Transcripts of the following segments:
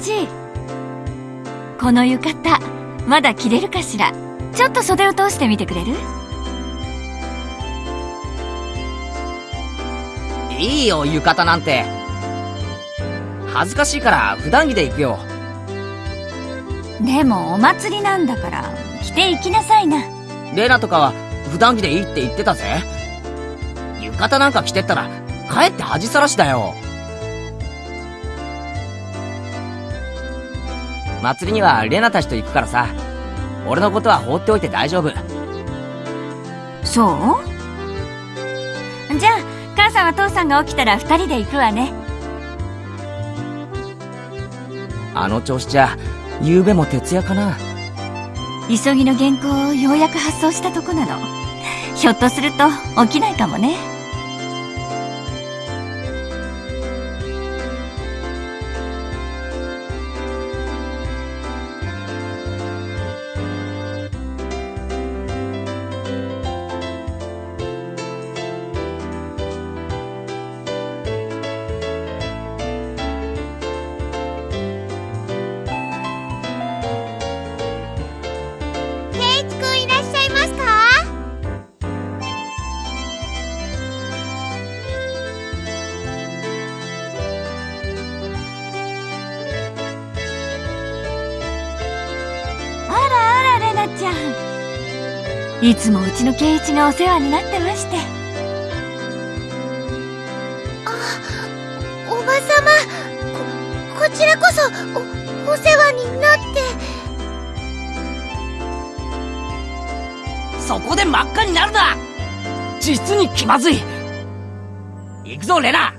ちこの浴衣まだ着れるかしら？ちょっと袖を通してみてくれる？いいよ浴衣なんて。恥ずかしいから普段着で行くよ。でもお祭りなんだから着て行きなさいな。レナとかは普段着でいいって言ってたぜ。浴衣なんか着てったらかえって恥さらしだよ祭りにはレナたちと行くからさ。俺のことは放っておいて大丈夫。そう？じゃあ母さんは父さんが起きたら二人で行くわね。あの調子じゃ夕べも徹夜かな。急ぎの原稿をようやく発送したとこなの。ひょっとすると起きないかもねつもうちの圭一がお世話になってまして。おばさまここちらこそおお世話になって。そこで真っ赤になるな実に気まずい。行くぞレナ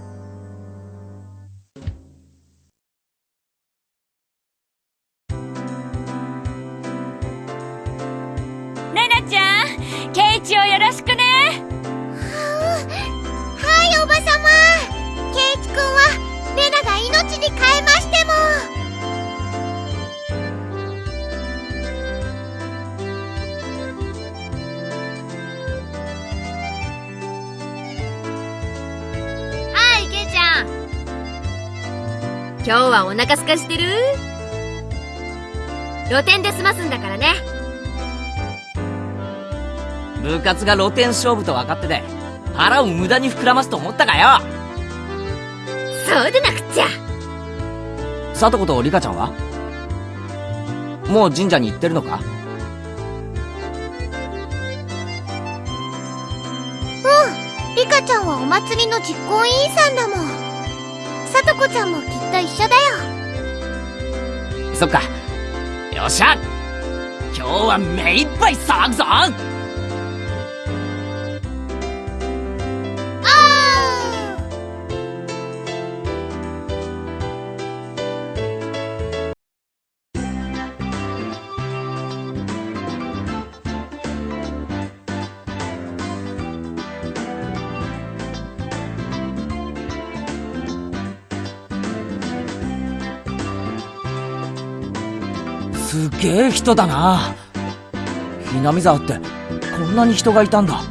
今日はお腹すかしてる？露店で済ますんだからね。部活が露天勝負と分かってて腹を無駄に膨らますと思ったかよ。そうでなくっちゃ。さとことリカちゃんは？もう神社に行ってるのか？リカちゃんはお祭りの実行委員さんだもん。さとこちゃんもきっと一緒だよ。そっか。よっしゃ。今日は目いっぱい騒ぐぞ。すげえ人だな。ひなみ沢ってこんなに人がいたんだ。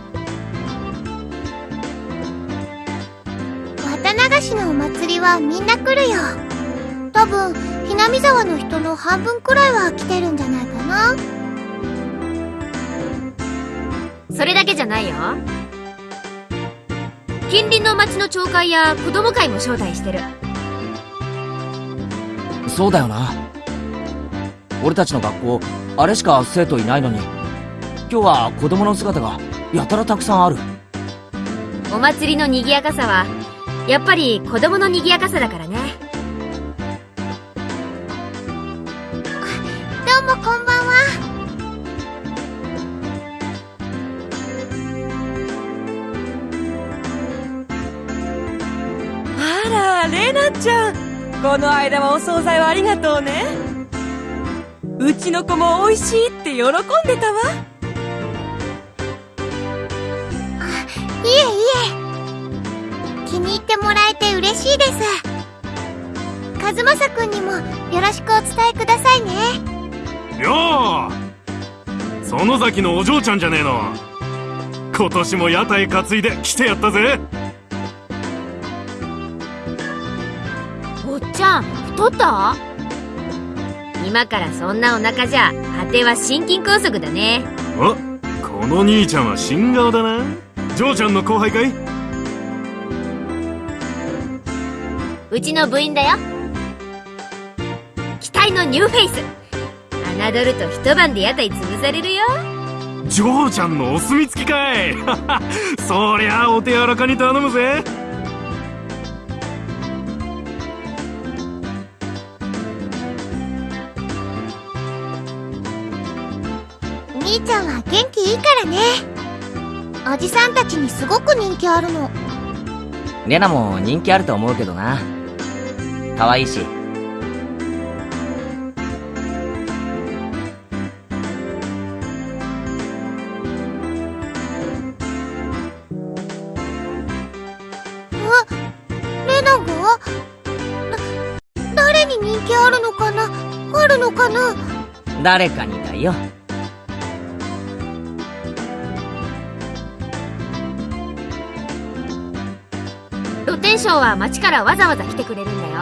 綿流しのお祭りはみんな来るよ。多分ひなみ沢の人の半分くらいは来てるんじゃないかな。それだけじゃないよ。近隣の町の町会や子供会も招待してる。そうだよな俺たちの学校あれしか生徒いないのに。今日は子供の姿がやたらたくさんある。お祭りの賑やかさはやっぱり子供の賑やかさだからね。どうもこんばんは。あらレナちゃん。この間はお惣菜をありがとうねうちの子も美味しいって喜んでたわ。いえいえ。気に入ってもらえて嬉しいです。和正くんにもよろしくお伝えくださいね。よう園崎のお嬢ちゃんじゃねえの。今年も屋台担いで来てやったぜ。おっちゃん太った？今からそんなお腹じゃ果ては心筋梗塞だね。あこの兄ちゃんは新顔だな。ジョーちゃんの後輩かい？うちの部員だよ。期待のニューフェイス。侮ると一晩で屋台潰されるよ。ジョーちゃんのお墨付きかい。そりゃお手柔らかに頼むぜ兄ちゃんは元気いいからねおじさんたちにすごく人気あるのレナも人気あると思うけどな。可愛いし。レナが？だ誰に人気あるのかな？あるのかな？誰かにだよ。露天商は町からわざわざ来てくれるんだよ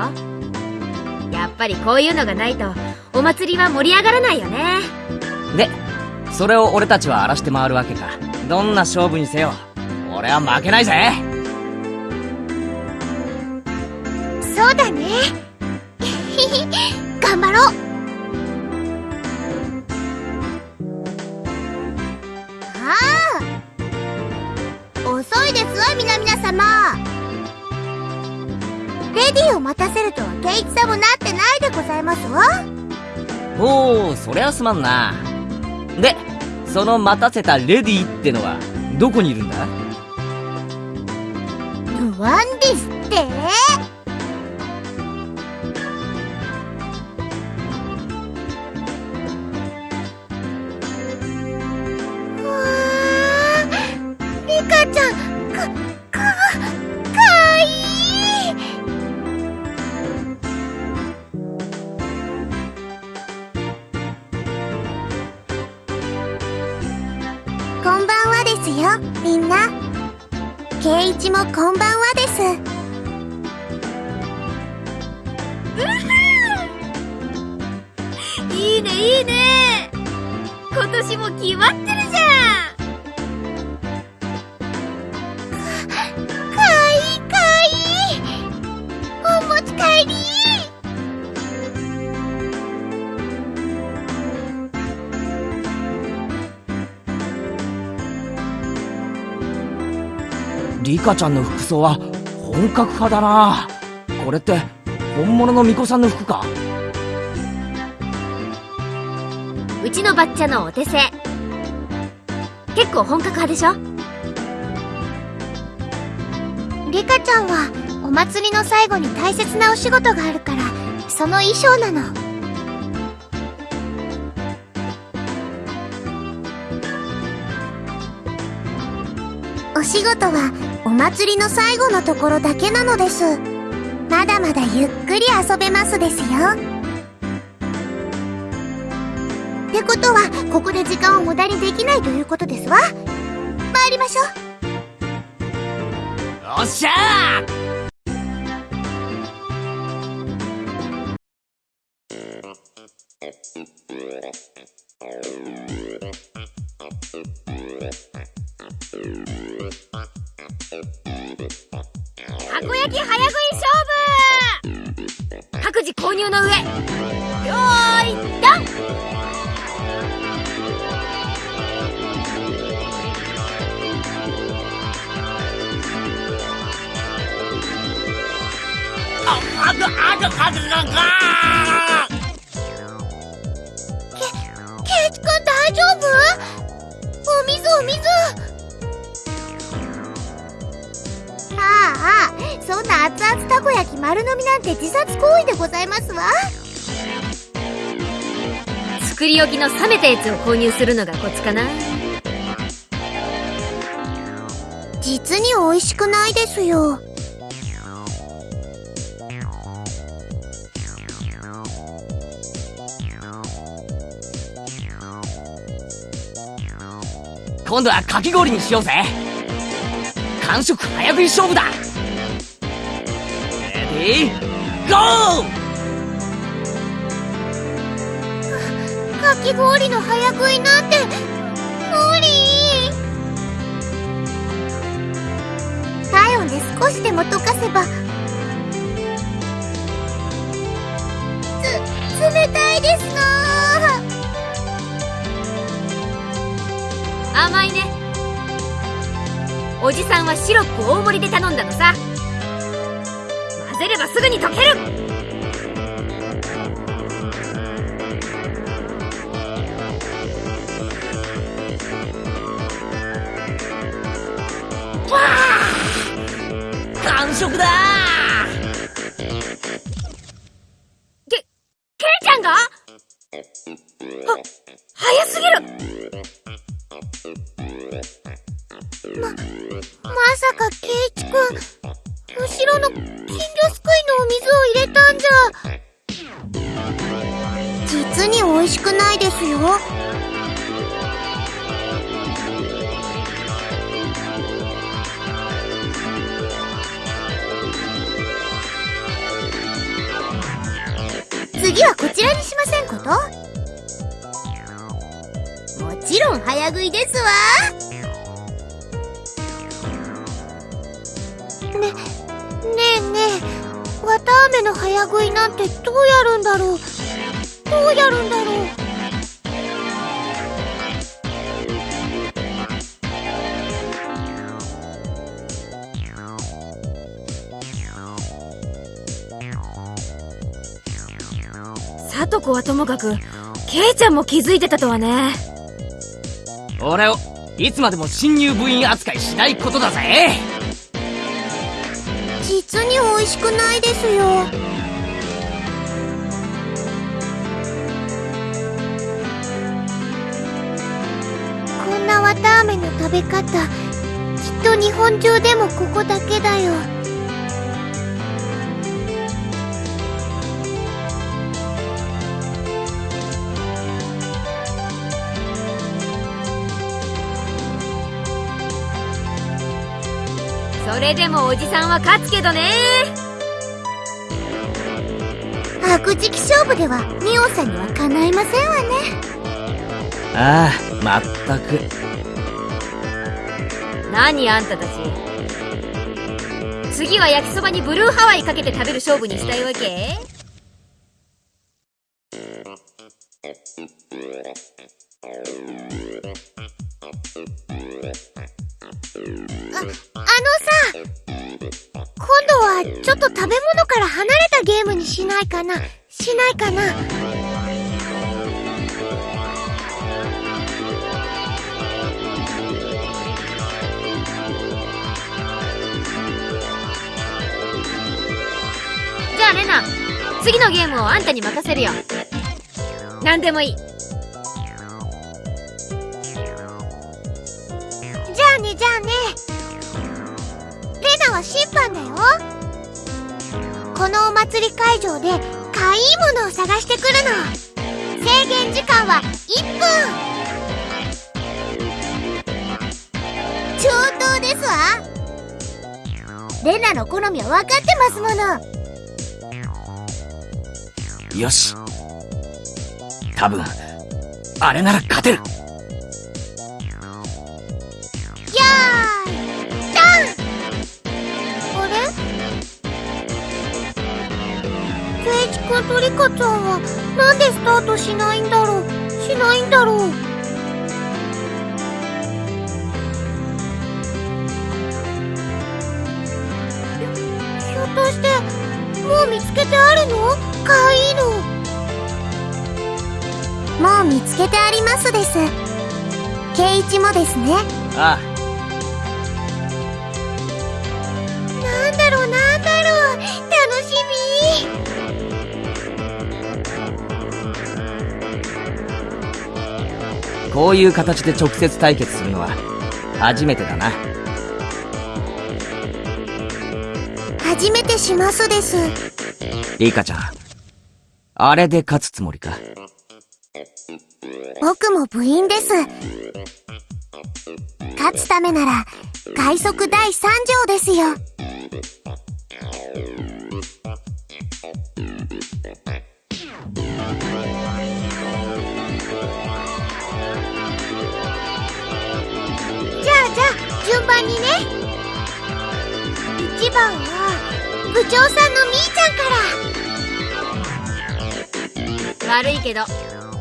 やっぱりこういうのがないとお祭りは盛り上がらないよねで、それを俺たちは荒らして回るわけか。どんな勝負にせよ。俺は負けないぜそうだねすまんな。で、その待たせたレディーってのは、どこにいるんだ？ワンですってリカちゃんの服装は本格派だな。これって、本物の巫女さんの服か？うちのバッチャのお手製。結構本格派でしょ？リカちゃんはお祭りの最後に大切なお仕事があるからその衣装なの。お仕事はお祭りの最後のところだけなのです。まだまだゆっくり遊べますですよ。ってことはここで時間を無駄にできないということですわ。参りましょう。おっしゃー置きの冷めたやつを購入するのがコツかな。実に美味しくないですよ。今度はかき氷にしようぜ。完食早食い勝負だ。レディーゴーかき氷の早食いなんて無理。体温で少しでも溶かせばつ冷たいですな。甘いね。おじさんはシロップ大盛りで頼んだのさ。混ぜればすぐに溶ける。早すぎる。ままさかケイチくん後ろの金魚すくいのお水を入れたんじゃ。実に美味しくないですよ。次はこちらにしませんこと？もちろん早食いですわ。ね、ねえねえ、わたあめの早食いなんてどうやるんだろう？どうやるんだろう？さとこはともかくケイちゃんも気づいてたとはね。俺をいつまでも新入部員扱いしないことだぜ。実に美味しくないですよ。こんなわたあめの食べ方きっと日本中でもここだけだよそれでもおじさんは勝つけどね。白磁気勝負ではミオさんにはかないませんわね。ああまったく。何あんたたち。次は焼きそばにブルーハワイかけて食べる勝負にしたいわけ？今度はちょっと食べ物から離れたゲームにしないかな。しないかな。じゃあレナ次のゲームをあんたに任せるよ。何でもいい。じゃあねじゃあね。は審判だよ。このお祭り会場でかいいものを探してくるの。制限時間は1分。上等ですわ。レナの好みは分かってますもの。よし。多分あれなら勝てる。ケイチ君とリカちゃんはなんでスタートしないんだろう？しないんだろう？ひょっとしてもう見つけてあるの？かわいいの。もう見つけてありますです。ケイチもですね。あなこういう形で直接対決するのは初めてだな。み初めてしますです。リカちゃんあれで勝つつもりか？僕も部員です。勝つためなら快速第三条ですよ順番にね。一番は部長さんのみーちゃんから。悪いけど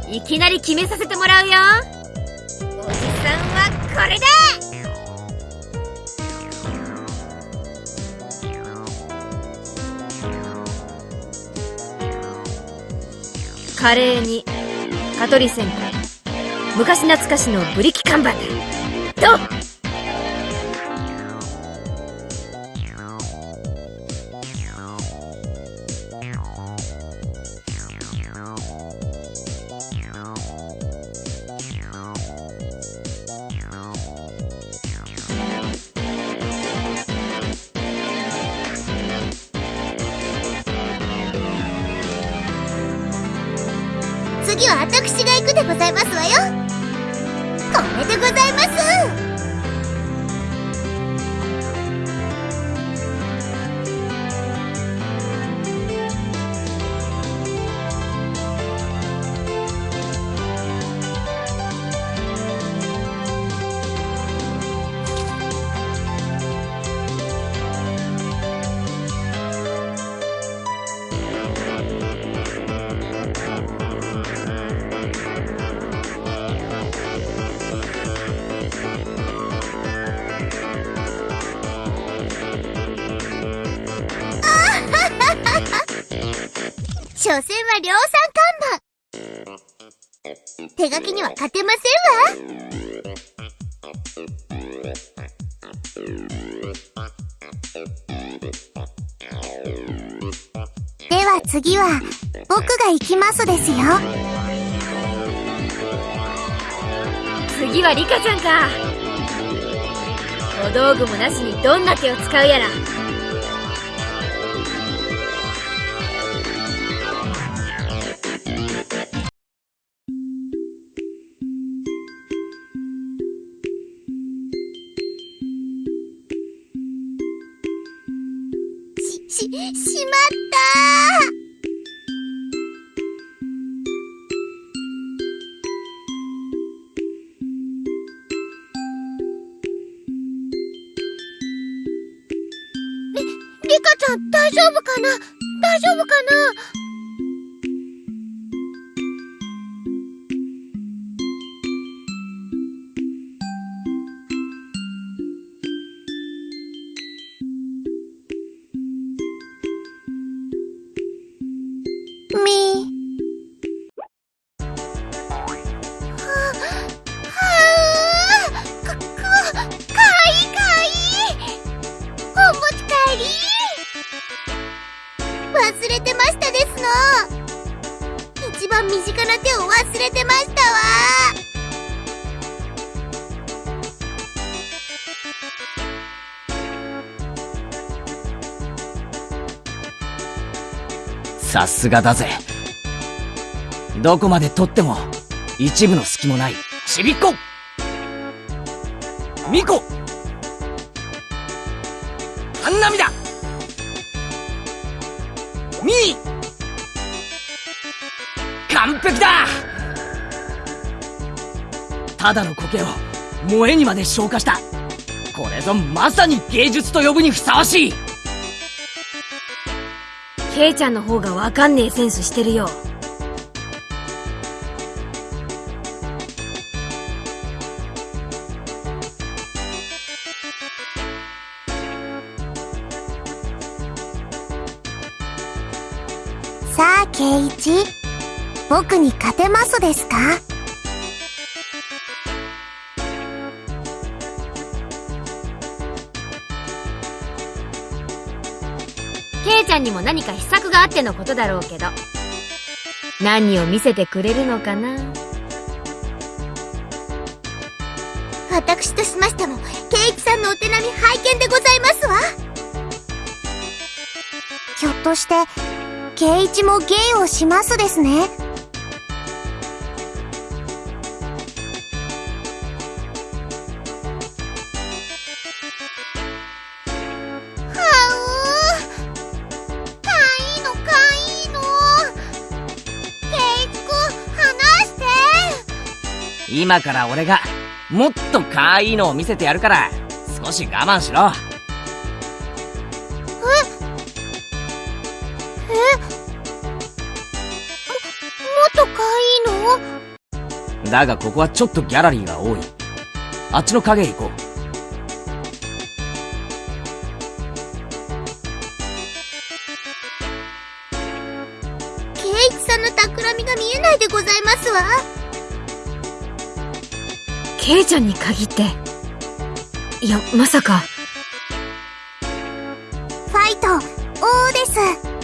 いきなり決めさせてもらうよ。おじさんはこれだ。カレーに蚊取り線香昔懐かしのブリキ看板だ。ど所詮は量産看板手書きには勝てませんわ。では次は僕が行きますですよ。次はリカちゃんか。小道具もなしにどんな手を使うやら。すがだぜ。どこまで取っても、一部の隙もない、ちびっこ。ミコ。ハンナミだ。ミ。ー完璧だ。ただの苔を萌えにまで昇華した。これぞまさに芸術と呼ぶにふさわしい。ケイちゃんの方がわかんねえセンスしてるよさあ、ケイイチ。僕に勝てますですか？ケイちゃんにも何か秘策があってのことだろうけど何を見せてくれるのかな？私としましても、圭一さんのお手並み拝見でございますわ。ひょっとして、圭一も芸をしますですね？今から俺が、もっとかわいいのを見せてやるから、少し我慢しろ。もっと可愛いの？だがここはちょっとギャラリーが多い。あっちの影へ行こうちゃんに限って。いや、まさか。ファイト王です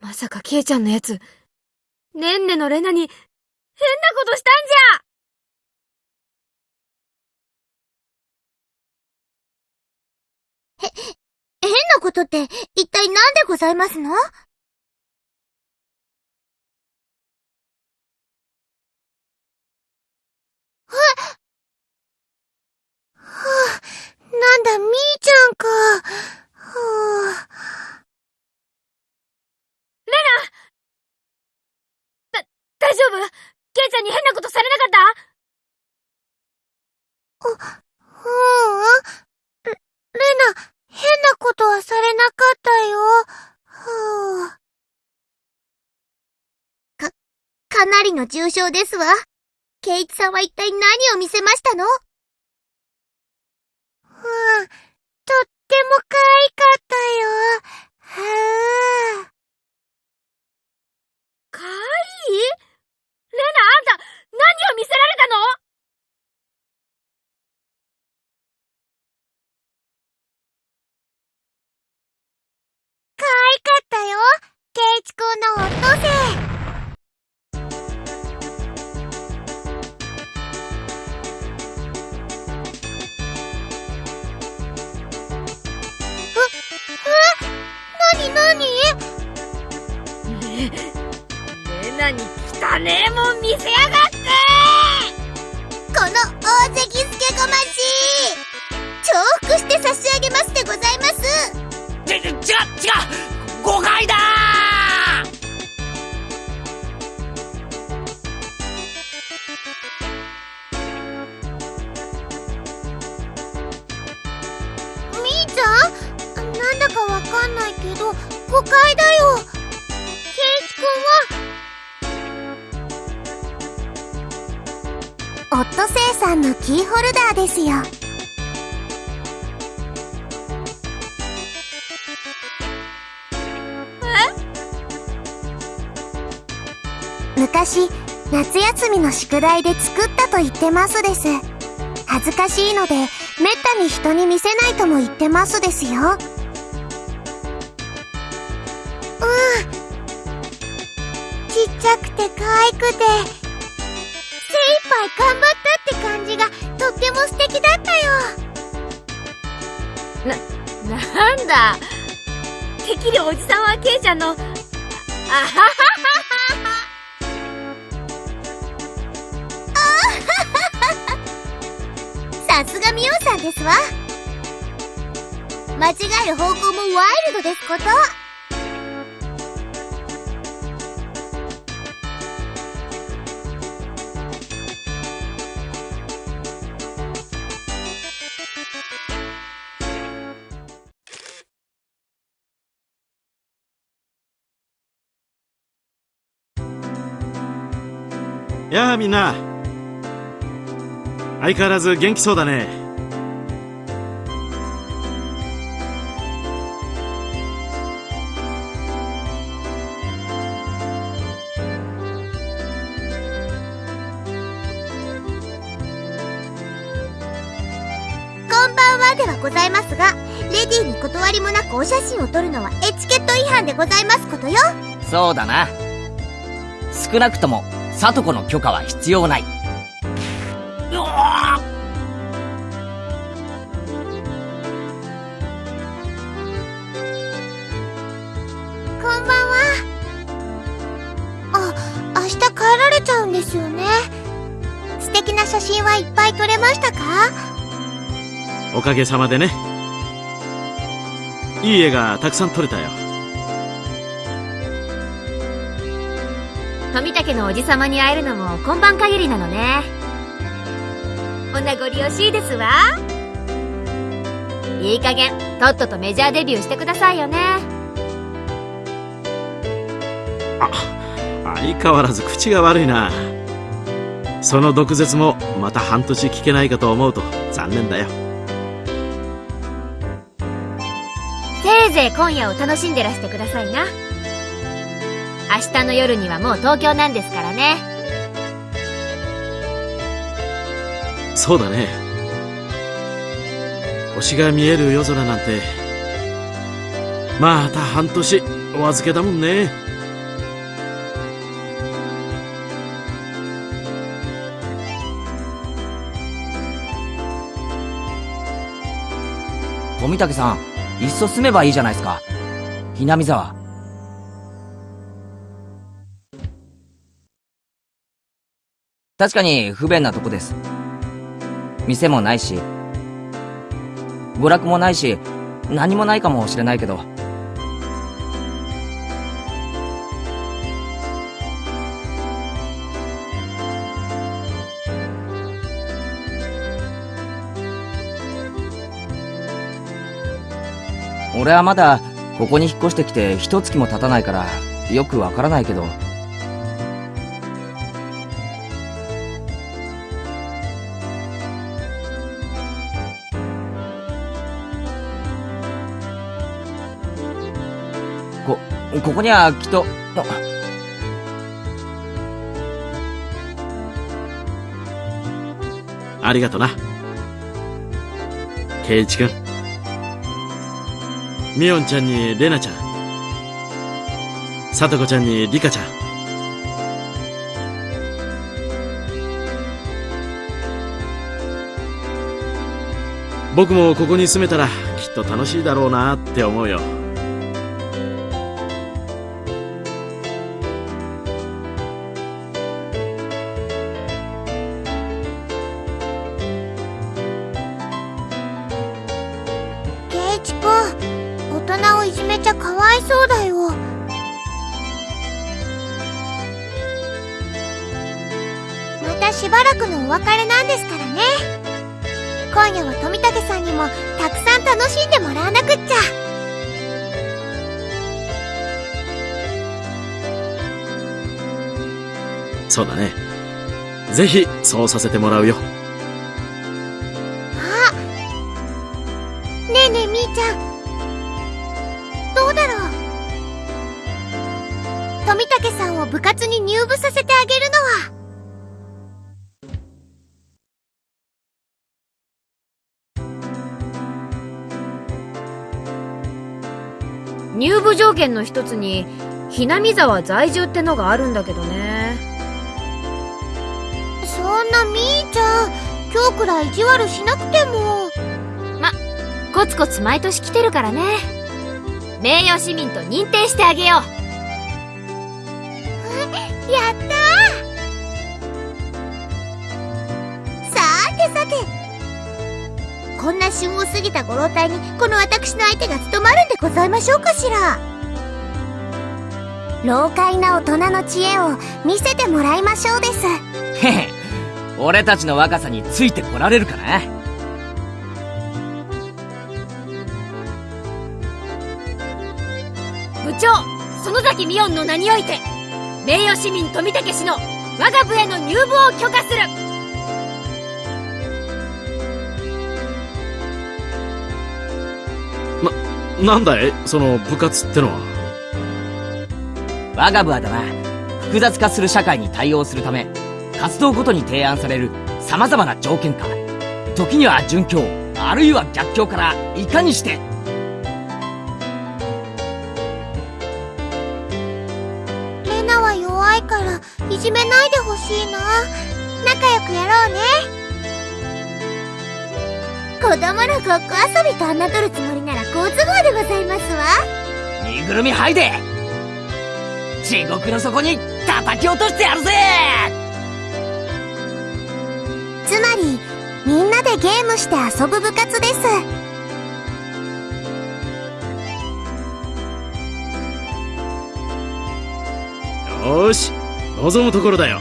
まさかケイちゃんのやつ、ねんねのレナに、変なことしたんじゃ変なことって一体何でございますの？はあ、なんだ、みーちゃんか。はあ、大丈夫？ケイちゃんに変なことされなかった？ううん。レ、レナ、変なことはされなかったよ。はあ、か、かなりの重傷ですわ。ケイチさんは一体何を見せましたの？うん、とっても可愛かったよ。はあ。かわいい？レナ、あんた、何を見せられたの？宿題で作ったと言ってますです。恥ずかしいのでめったに人に見せないとも言ってますですよ。やあみんな。相変わらず元気そうだね。こんばんはではございますがレディーに断りもなくお写真を撮るのはエチケット違反でございますことよ。そうだな。少なくとも里子の許可は必要ない。うおー。こんばんは。あ明日帰られちゃうんですよね。素敵な写真はいっぱい撮れましたか？おかげさまでね。いい絵がたくさん撮れたよ富武のおじさまに会えるのも今晩限りなのね。お名残惜しいですわ。いい加減とっととメジャーデビューしてくださいよね。相変わらず口が悪いな。その毒舌もまた半年聞けないかと思うと残念だよ。せいぜい今夜を楽しんでらしてくださいな明日の夜にはもう東京なんですからねそうだね星が見える夜空なんてまた半年お預けだもんね富武さん、いっそ住めばいいじゃないですか。ひなみ沢。確かに不便なとこです。店もないし、娯楽もないし、何もないかもしれないけど。俺はまだここに引っ越してきて一月も経たないからよくわからないけどこここにはきっと。あ。ありがとな。圭一君。みおんちゃんにれなちゃん。さとこちゃんにりかちゃん。僕もここに住めたらきっと楽しいだろうなって思うよたしばらくのお別れなんですからね。今夜は富武さんにもたくさん楽しんでもらわなくっちゃ。そうだね。ぜひそうさせてもらうよ。あねえねえみーちゃん。どうだろう。富武さんを部活に入部させて条件の一つにひなみ沢在住ってのがあるんだけどね。そんなみーちゃん今日くらい意地悪しなくても。コツコツ毎年来てるからね。名誉市民と認定してあげよう。やったー。さてさて。こんな旬を過ぎたご老体にこの私の相手が務まるんでございましょうかしら老快な大人の知恵を見せてもらいましょうです。へ へ俺たちの若さについてこられるかな？部長園崎美音の名において名誉市民富武氏の我が部への入部を許可する。なんだい？その部活ってのは我が部はだな。複雑化する社会に対応するため活動ごとに提案される様々な条件か時には準教あるいは逆境からいかにしてレナは弱いからいじめないでほしいな。仲良くやろうね。子供のごっこ遊びと侮るつもりなら好都合でございますわ。身ぐるみ剥いで地獄の底に叩き落としてやるぜ！つまりみんなでゲームして遊ぶ部活です。よし望むところだよ。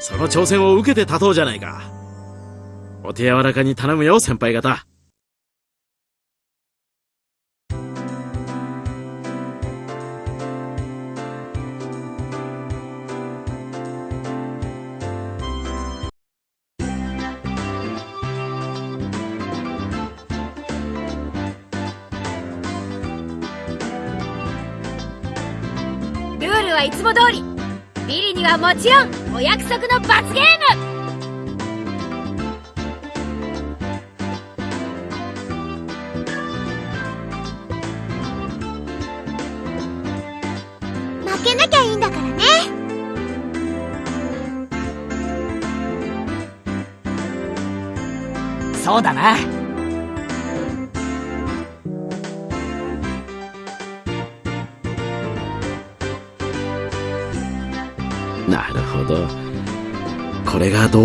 その挑戦を受けて立とうじゃないか。お手柔らかに頼むよ先輩方。はいつも通り。ビリにはもちろんお約束の罰ゲーム。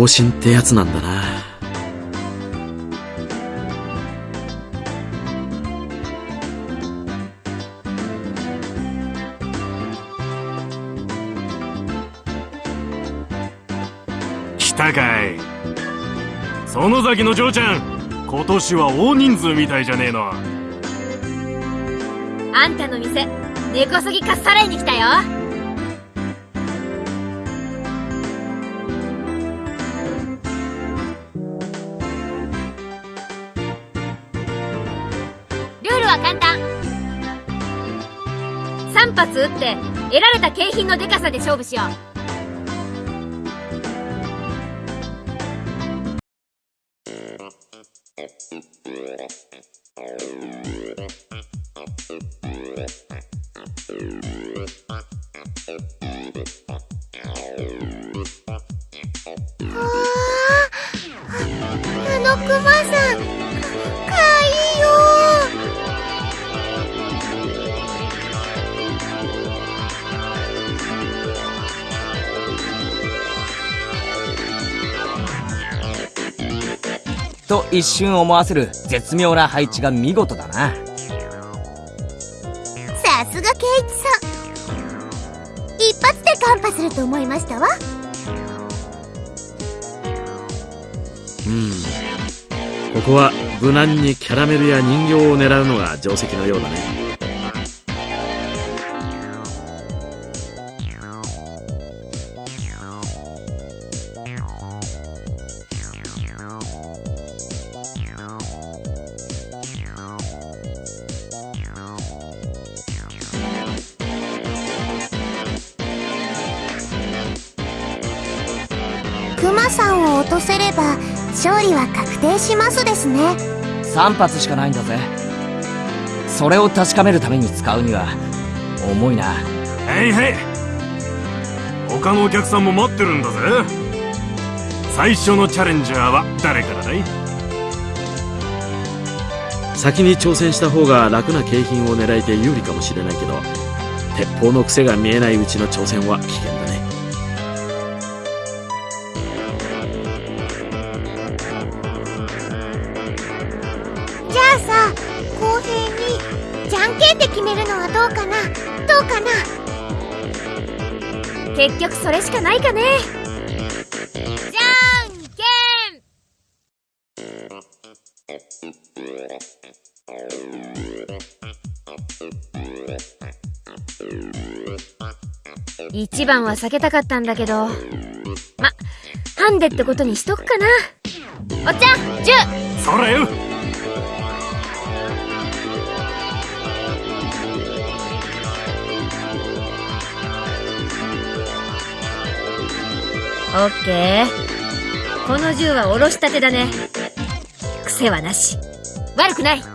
これが同心ってやつなんだな。来たかい。園崎の嬢ちゃん今年は大人数みたいじゃねえの。あんたの店根こそぎかっさらいに来たよって得られた景品のデカさで勝負しよう。一瞬思わせる絶妙な配置が見事だな。さすがケイチさん。一発でカンパすると思いましたわ。うん。ここは無難にキャラメルや人形を狙うのが定石のようだね3発しかないんだぜ。それを確かめるために使うには重いな。へいへい。他のお客さんも待ってるんだぜ。最初のチャレンジャーは誰からだい？先に挑戦した方が楽な景品を狙えて有利かもしれないけど鉄砲の癖が見えないうちの挑戦は危険だ結局それしかないかね。じゃんけん。一番は避けたかったんだけど。まハンデってことにしとくかな。おっちゃん10それよ。オッケー。この銃はおろしたてだね。癖はなし。悪くない。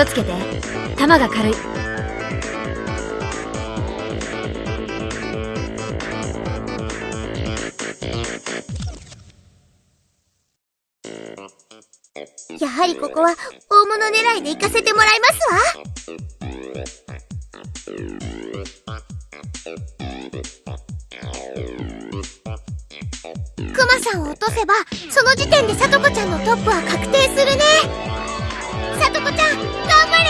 をつけて。弾が軽い。やはりここは大物狙いで行かせてもらいますわ。クマさんを落とせばその時点でさとこちゃんのトップは確定するね。さとこちゃん頑張れ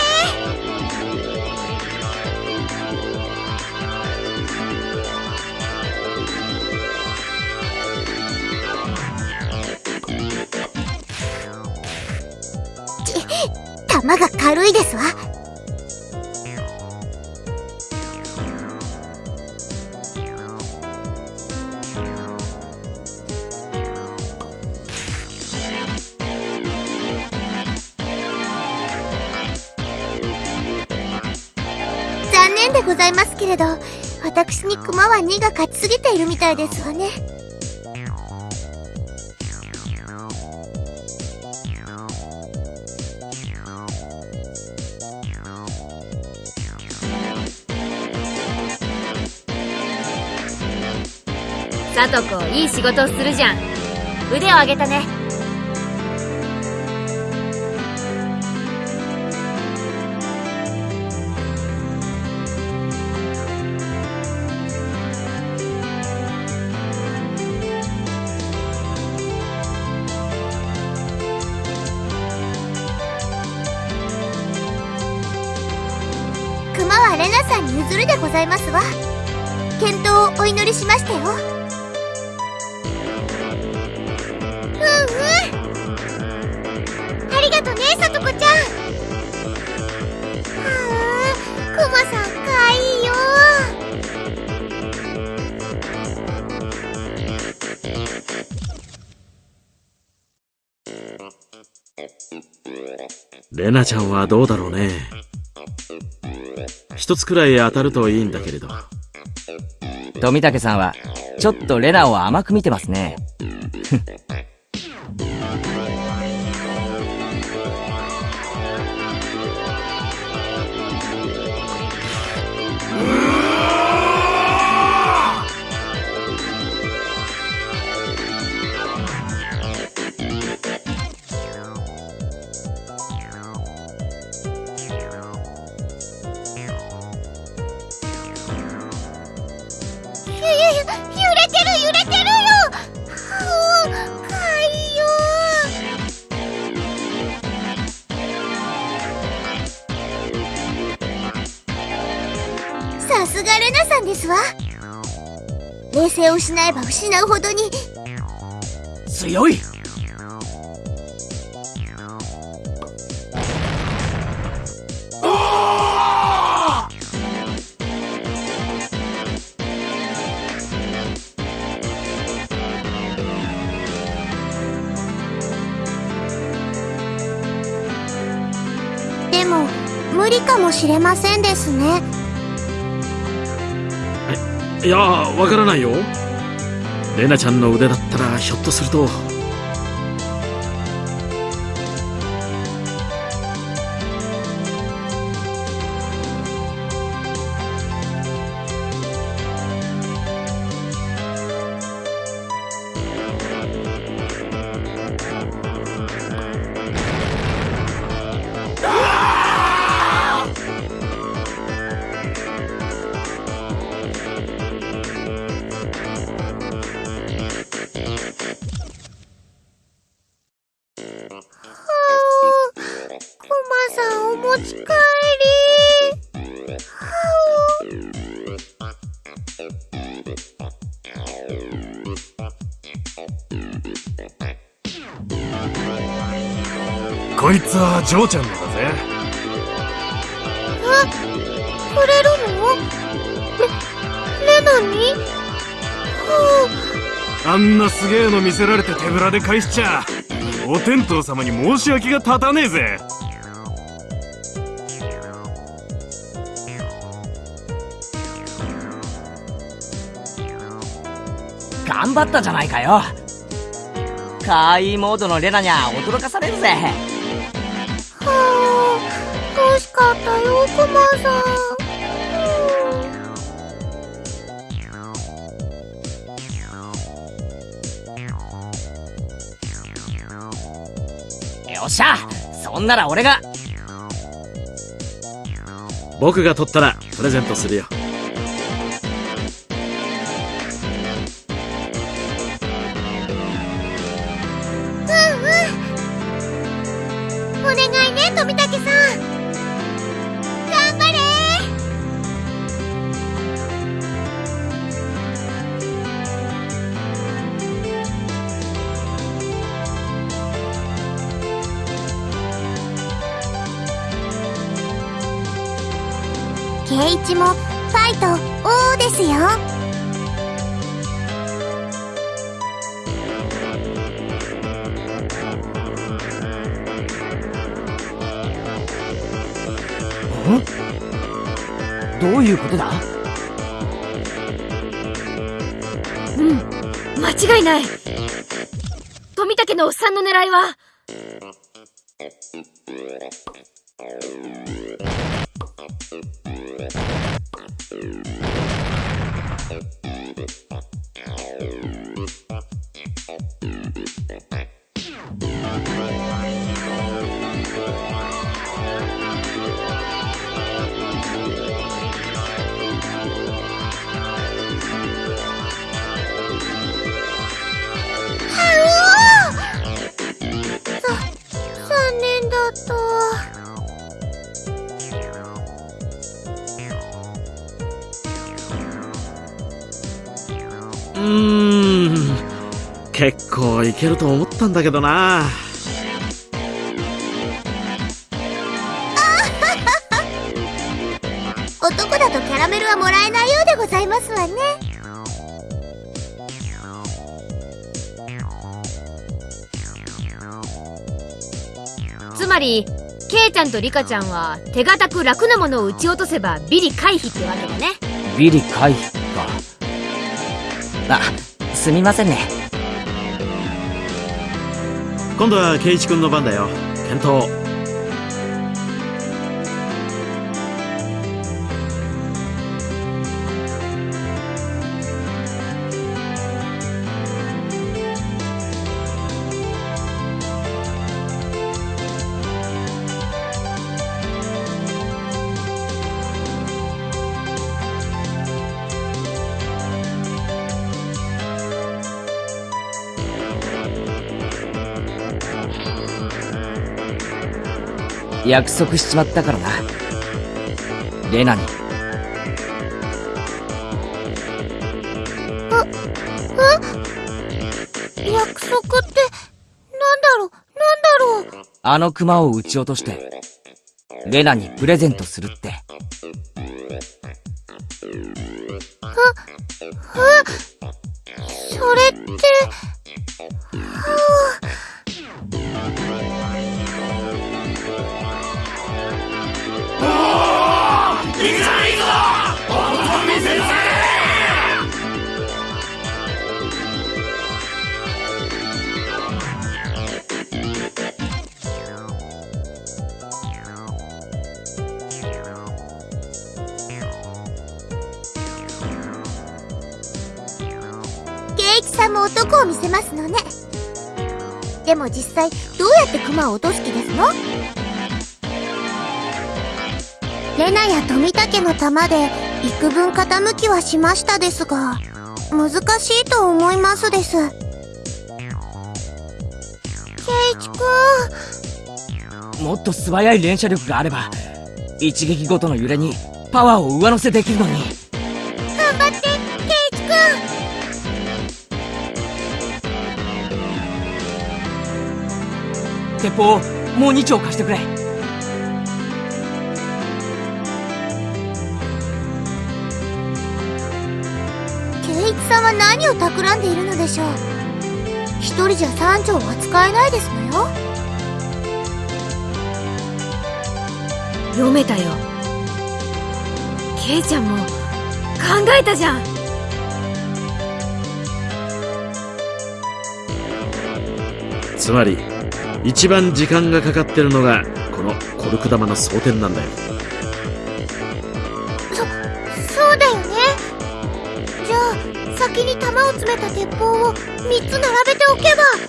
ち弾が軽いですわ。ど私にクマは2が勝ちすぎているみたいですわね。さとこいい仕事をするじゃん。腕を上げたね。ざいますわ。健闘をお祈りしましたよ。うんうん。ありがとねさとこちゃん。はあクマさんかわいいよ。レナちゃんはどうだろうね。一つくらい当たるといいんだけれど富武さんは、ちょっとレナを甘く見てますね。強い。でも無理かもしれませんですね。いやわからないよレナちゃんの腕だったらひょっとするとジョーちゃんのだぜ。くれるの？レ、レナにはあんなすげえの見せられて手ぶらで返しちゃお天道様に申し訳が立たねえぜ。頑張ったじゃないかよ。かわいいモードのレナにゃ驚かされるぜあ、惜しかったよ、クマさん。よっしゃそんなら俺が僕が取ったらプレゼントするようん。間違いない。富武のおっさんの狙いは。結構いけると思ったんだけどな。男だとキャラメルはもらえないようでございますわね。つまりケイちゃんとリカちゃんは手堅く楽なものを撃ち落とせばビリ回避ってわけだね。ビリ回避か。あすみませんね今度は圭一君の番だよ。検討。約束しちまったからな。レナに。約束って、なんだろう、なんだろう？あのクマを撃ち落としてレナにプレゼントするってでも実際、どうやってクマを落とす気ですの？レナや富武の玉で幾分傾きはしましたですが、難しいと思いますです。圭一くん、もっと素早い連射力があれば一撃ごとの揺れにパワーを上乗せできるのに。鉄砲をもう2丁貸してくれ。圭一さんは何を企んでいるのでしょう？一人じゃ3丁は使えないですのよ。読めたよ。圭ちゃんも考えたじゃん。つまり一番時間がかかってるのがこのコルク玉の装填なんだよ。そそうだよね。じゃあ先に弾を詰めた鉄砲を3つ並べておけば。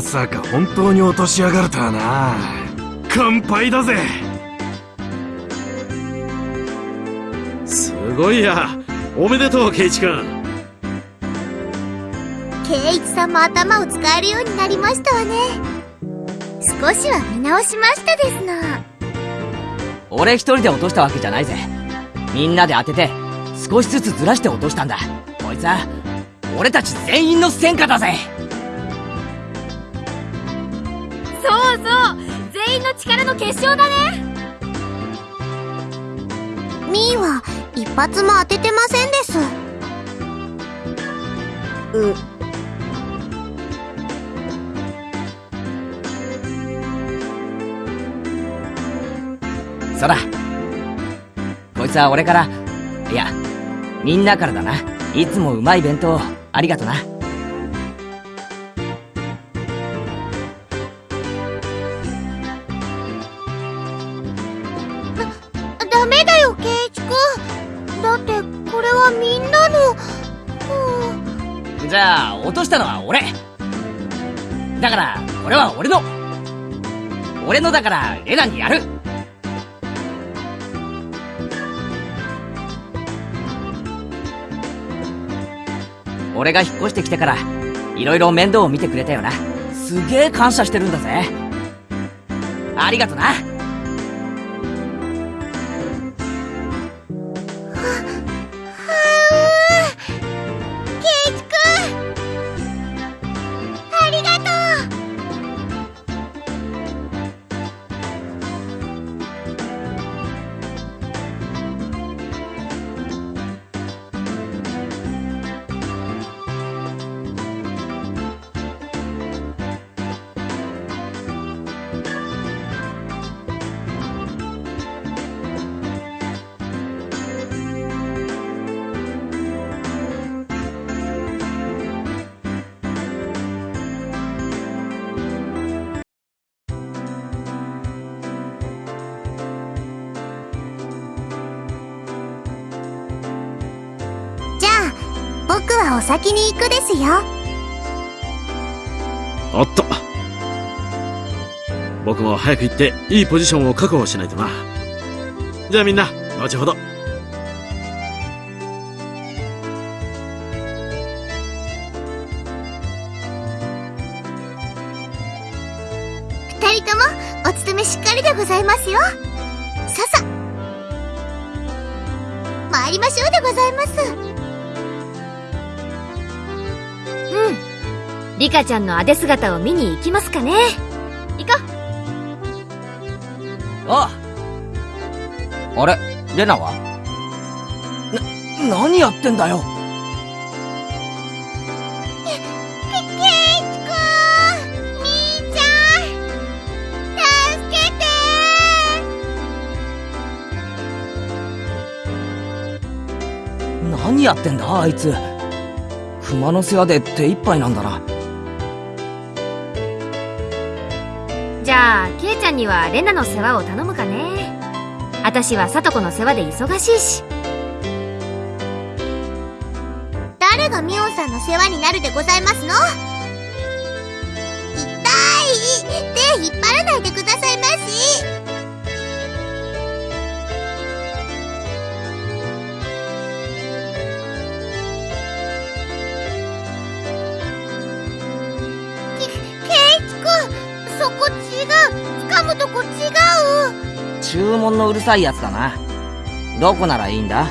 まさか本当に落としやがるとはな。乾杯だぜ。すごいや。おめでとうケイチ君。圭一さんも頭を使えるようになりましたわね。少しは見直しましたですの俺一人で落としたわけじゃないぜ。みんなで当てて少しずつずらして落としたんだ。こいつは俺たち全員の戦果だぜ力の結晶だね。ミーは一発も当ててませんです。う。そらこいつは俺から。いやみんなからだな。いつもうまい弁当ありがとなしたのは俺。だからこれは俺の。俺のだからレナにやる。俺が引っ越してきてからいろいろ面倒を見てくれたよな。すげえ感謝してるんだぜ。ありがとな。に行くですよ。おっと。僕も早く行っていいポジションを確保しないとな。じゃあみんな後ほど。リカちゃんのあで姿を見に行きますかね。行こあああれ？レナは？な何やってんだよ？ケイチくんみーちゃん。助けて。何やってんだあいつ。熊の世話で手一杯なんだなゃあケイちゃんにはレナの世話を頼むかね。私はサトコの世話で忙しいし。誰がミオンさんの世話になるでございますの？痛い！手引っ張らないでくださいまし。注文のうるさいやつだな。どこならいいんだ？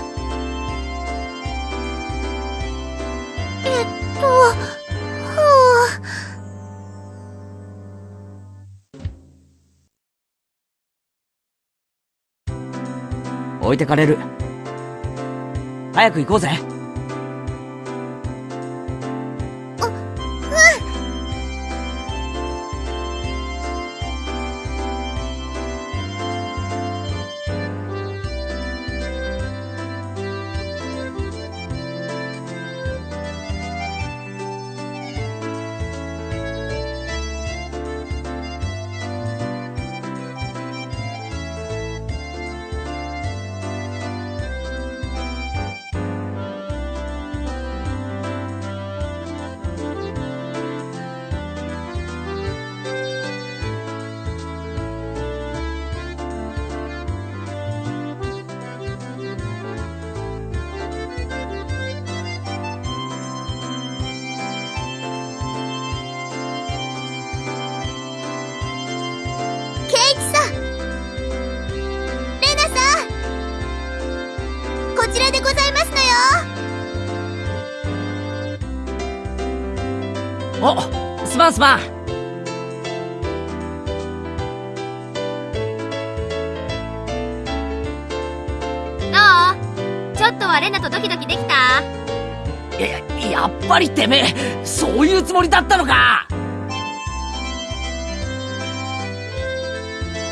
えっとふう置いてかれる。早く行こうぜ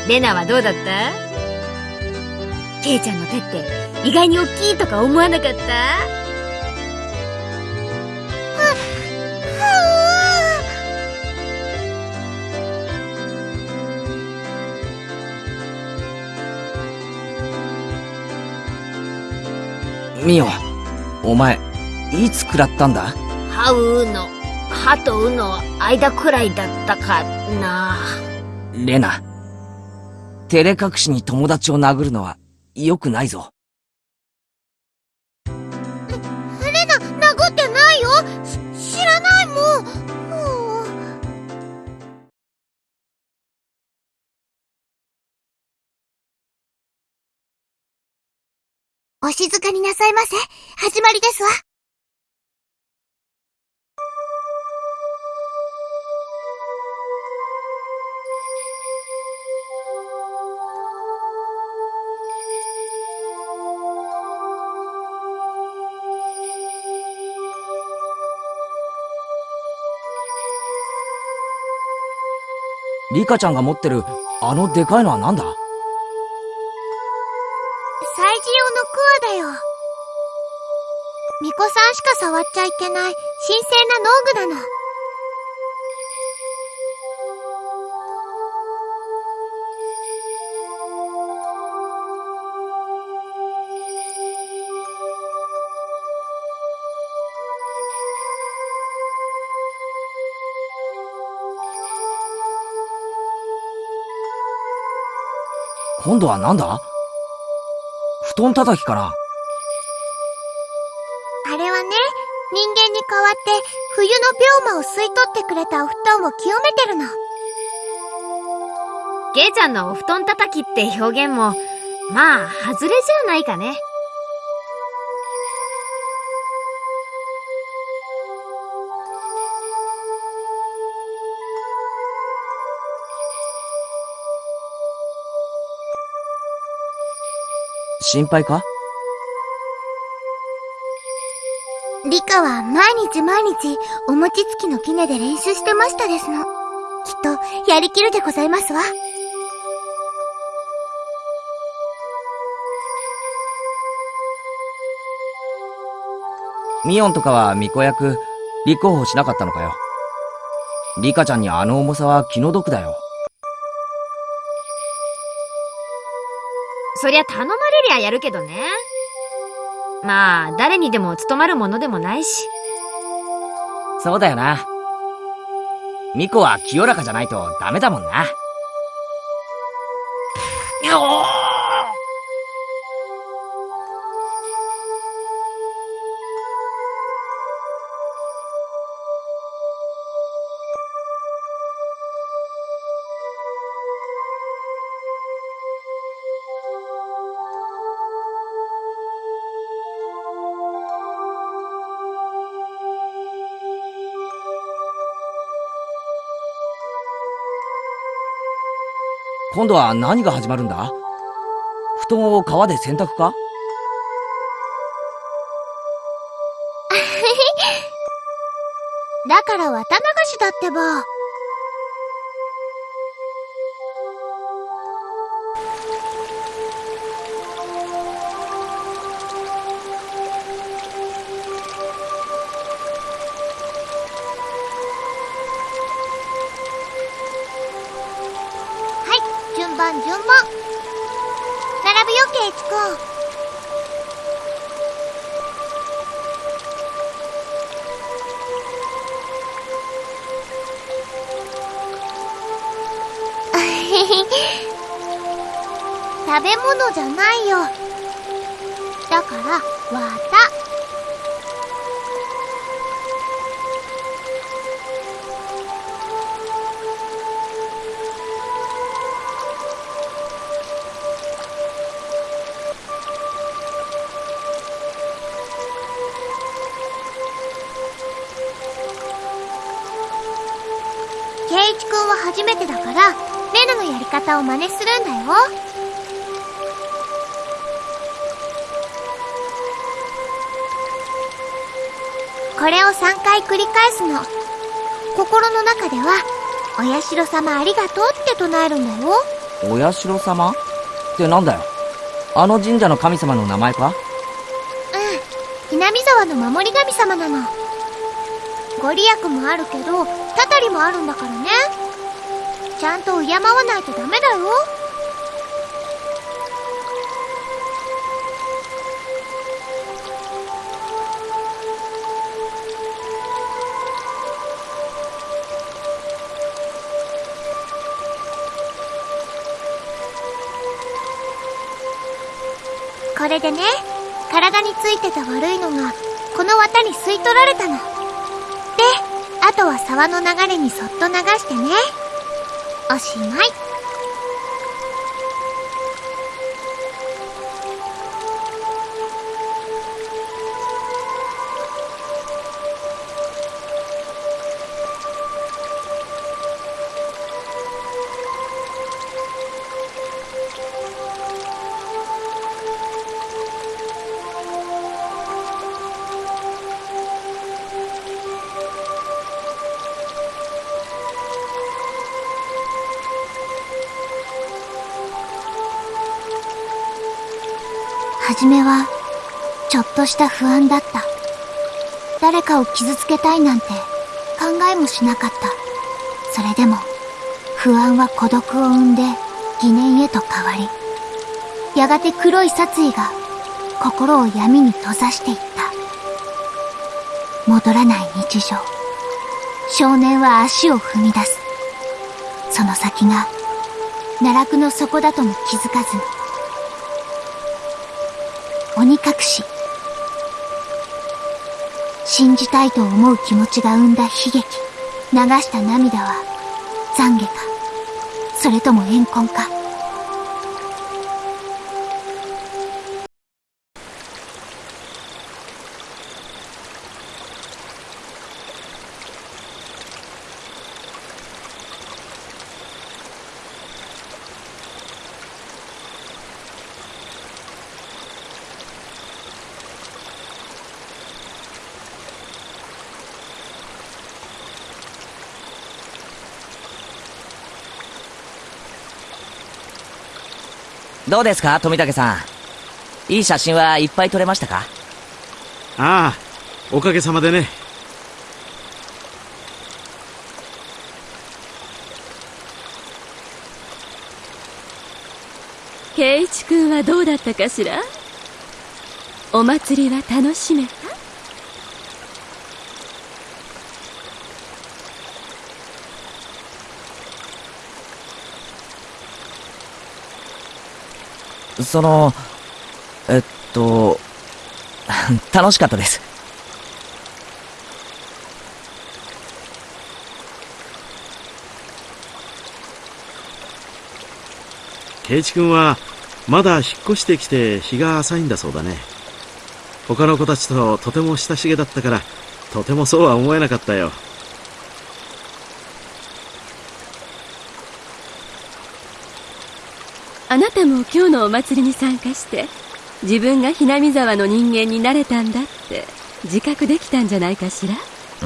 レナはどうだった？ケイちゃんの手って意外に大きいとか思わなかった？ミオお前いつ食らったんだ？ハウーの、ハとウの間くらいだったかな。レナ照れ隠しに友達を殴るのは良くないぞ。レナ殴ってないよ？し知らないもん。お静かになさいませ。始まりですわリカちゃんが持ってるあのでかいのは何だ？催事用のクワだよ。巫女さんしか触っちゃいけない神聖な農具なの。今度はなんだ？布団叩きかなあれはね人間に代わって冬の病魔を吸い取ってくれたお布団を清めてるの。ケイちゃんのお布団叩きって表現も、まあ、外れじゃないかね。心配か？リカは毎日毎日お餅つきの杵で練習してましたですの。きっとやりきるでございますわ。ミオンとかは巫女役、立候補しなかったのかよ。リカちゃんにあの重さは気の毒だよ。そりゃ頼まやるけどね。まあ、誰にでも務まるものでもないし。そうだよな。ミコは清らかじゃないとダメだもんな。今度は何が始まるんだ？布団を川で洗濯か？だから綿流しだってば。ら、綿。ケイチくんは初めてだから、レナのやり方を真似するんだよ。これを3回繰り返すの。心の中では、お社様ありがとうって唱えるんだよ。お社様？ってなんだよあの神社の神様の名前か？うん。南沢の守り神様なの。ご利益もあるけど、たたりもあるんだからね。ちゃんと敬わないとダメだよ。れでね、体についてた悪いのが、この綿に吸い取られたの。で、あとは沢の流れにそっと流してね。おしまい。めは、ちょっとした不安だった。誰かを傷つけたいなんて考えもしなかった。それでも、不安は孤独を生んで疑念へと変わり、やがて黒い殺意が心を闇に閉ざしていった。戻らない日常。少年は足を踏み出す。その先が、奈落の底だとも気づかずに、鬼隠し。信じたいと思う気持ちが生んだ悲劇。流した涙は懺悔か、それとも怨恨か。どうですか富武さん？いい写真はいっぱい撮れましたか？ああおかげさまでね。圭一君はどうだったかしら？お祭りは楽しめた？そのえっと 楽しかったです。圭一君はまだ引っ越してきて日が浅いんだそうだね。他の子たちととても親しげだったからとてもそうは思えなかったよ。あなたも今日のお祭りに参加して自分がひなみ沢の人間になれたんだって自覚できたんじゃないかしら？う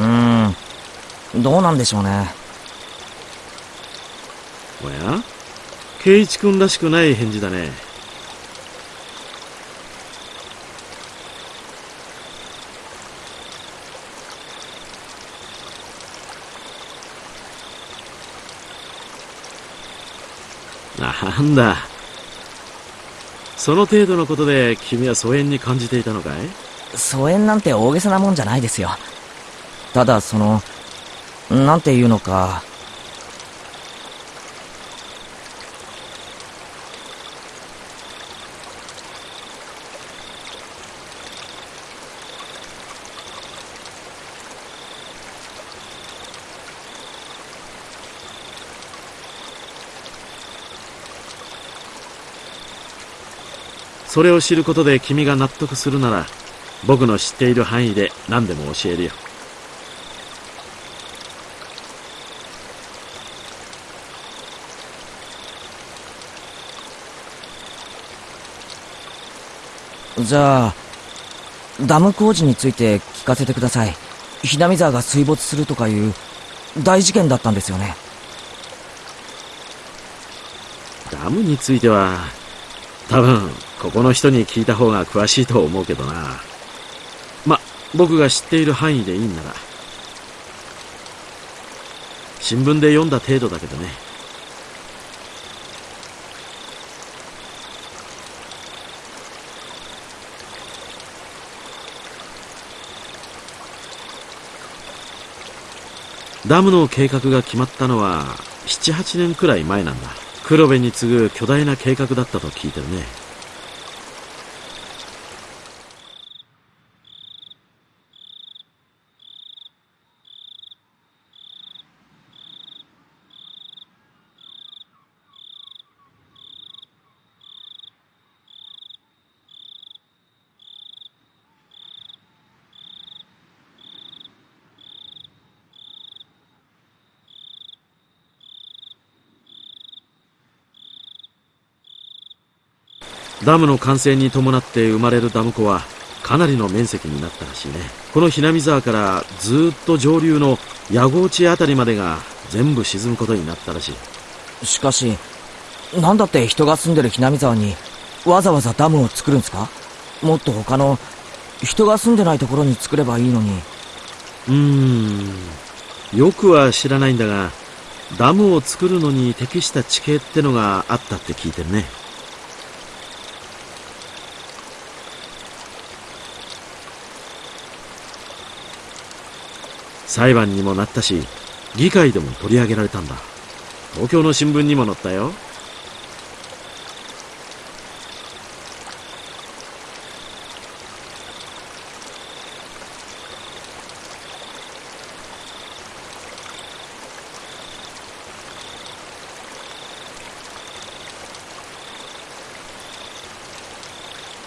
ーん。どうなんでしょうね。おや？圭一君らしくない返事だね。なんだその程度のことで君は疎遠に感じていたのかい？疎遠なんて大げさなもんじゃないですよ。ただそのなんていうのかそれを知ることで君が納得するなら僕の知っている範囲で何でも教えるよ。じゃあダム工事について聞かせてください。ひなみ沢が水没するとかいう大事件だったんですよね。ダムについては多分ここの人に聞いた方が詳しいと思うけどな。ま僕が知っている範囲でいいんなら。新聞で読んだ程度だけどね。ダムの計画が決まったのは78年くらい前なんだ。黒部に次ぐ巨大な計画だったと聞いてるね。ダムの完成に伴って生まれるダム湖はかなりの面積になったらしいね。このひなみ沢からずっと上流の矢郷地あたりまでが全部沈むことになったらしい。しかしなんだって人が住んでるひなみ沢にわざわざダムを作るんですか？もっと他の人が住んでないところに作ればいいのに。うーん。よくは知らないんだがダムを作るのに適した地形ってのがあったって聞いてるね裁判にもなったし議会でも取り上げられたんだ。東京の新聞にも載ったよ。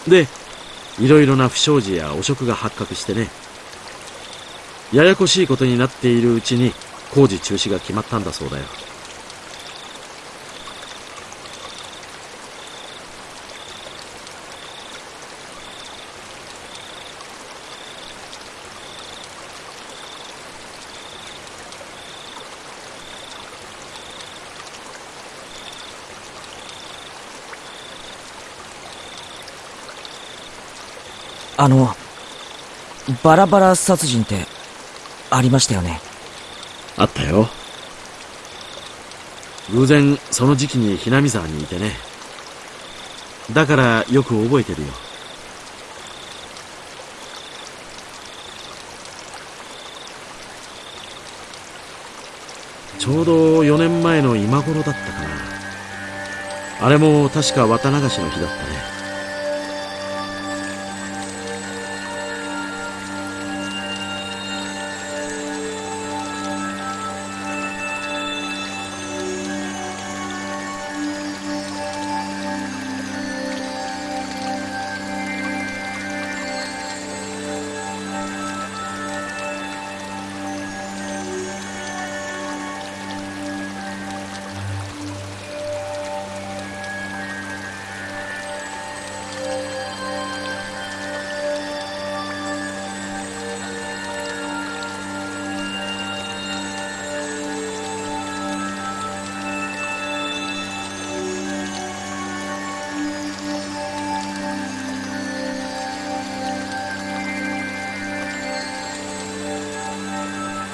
でいろいろな不祥事や汚職が発覚してね。ややこしいことになっているうちに工事中止が決まったんだそうだよ。あのバラバラ殺人ってありましたよね。あったよ。偶然、その時期にひなみ沢にいてね。だから、よく覚えてるよ。ちょうど4年前の今頃だったかな。あれも確か綿流しの日だったね。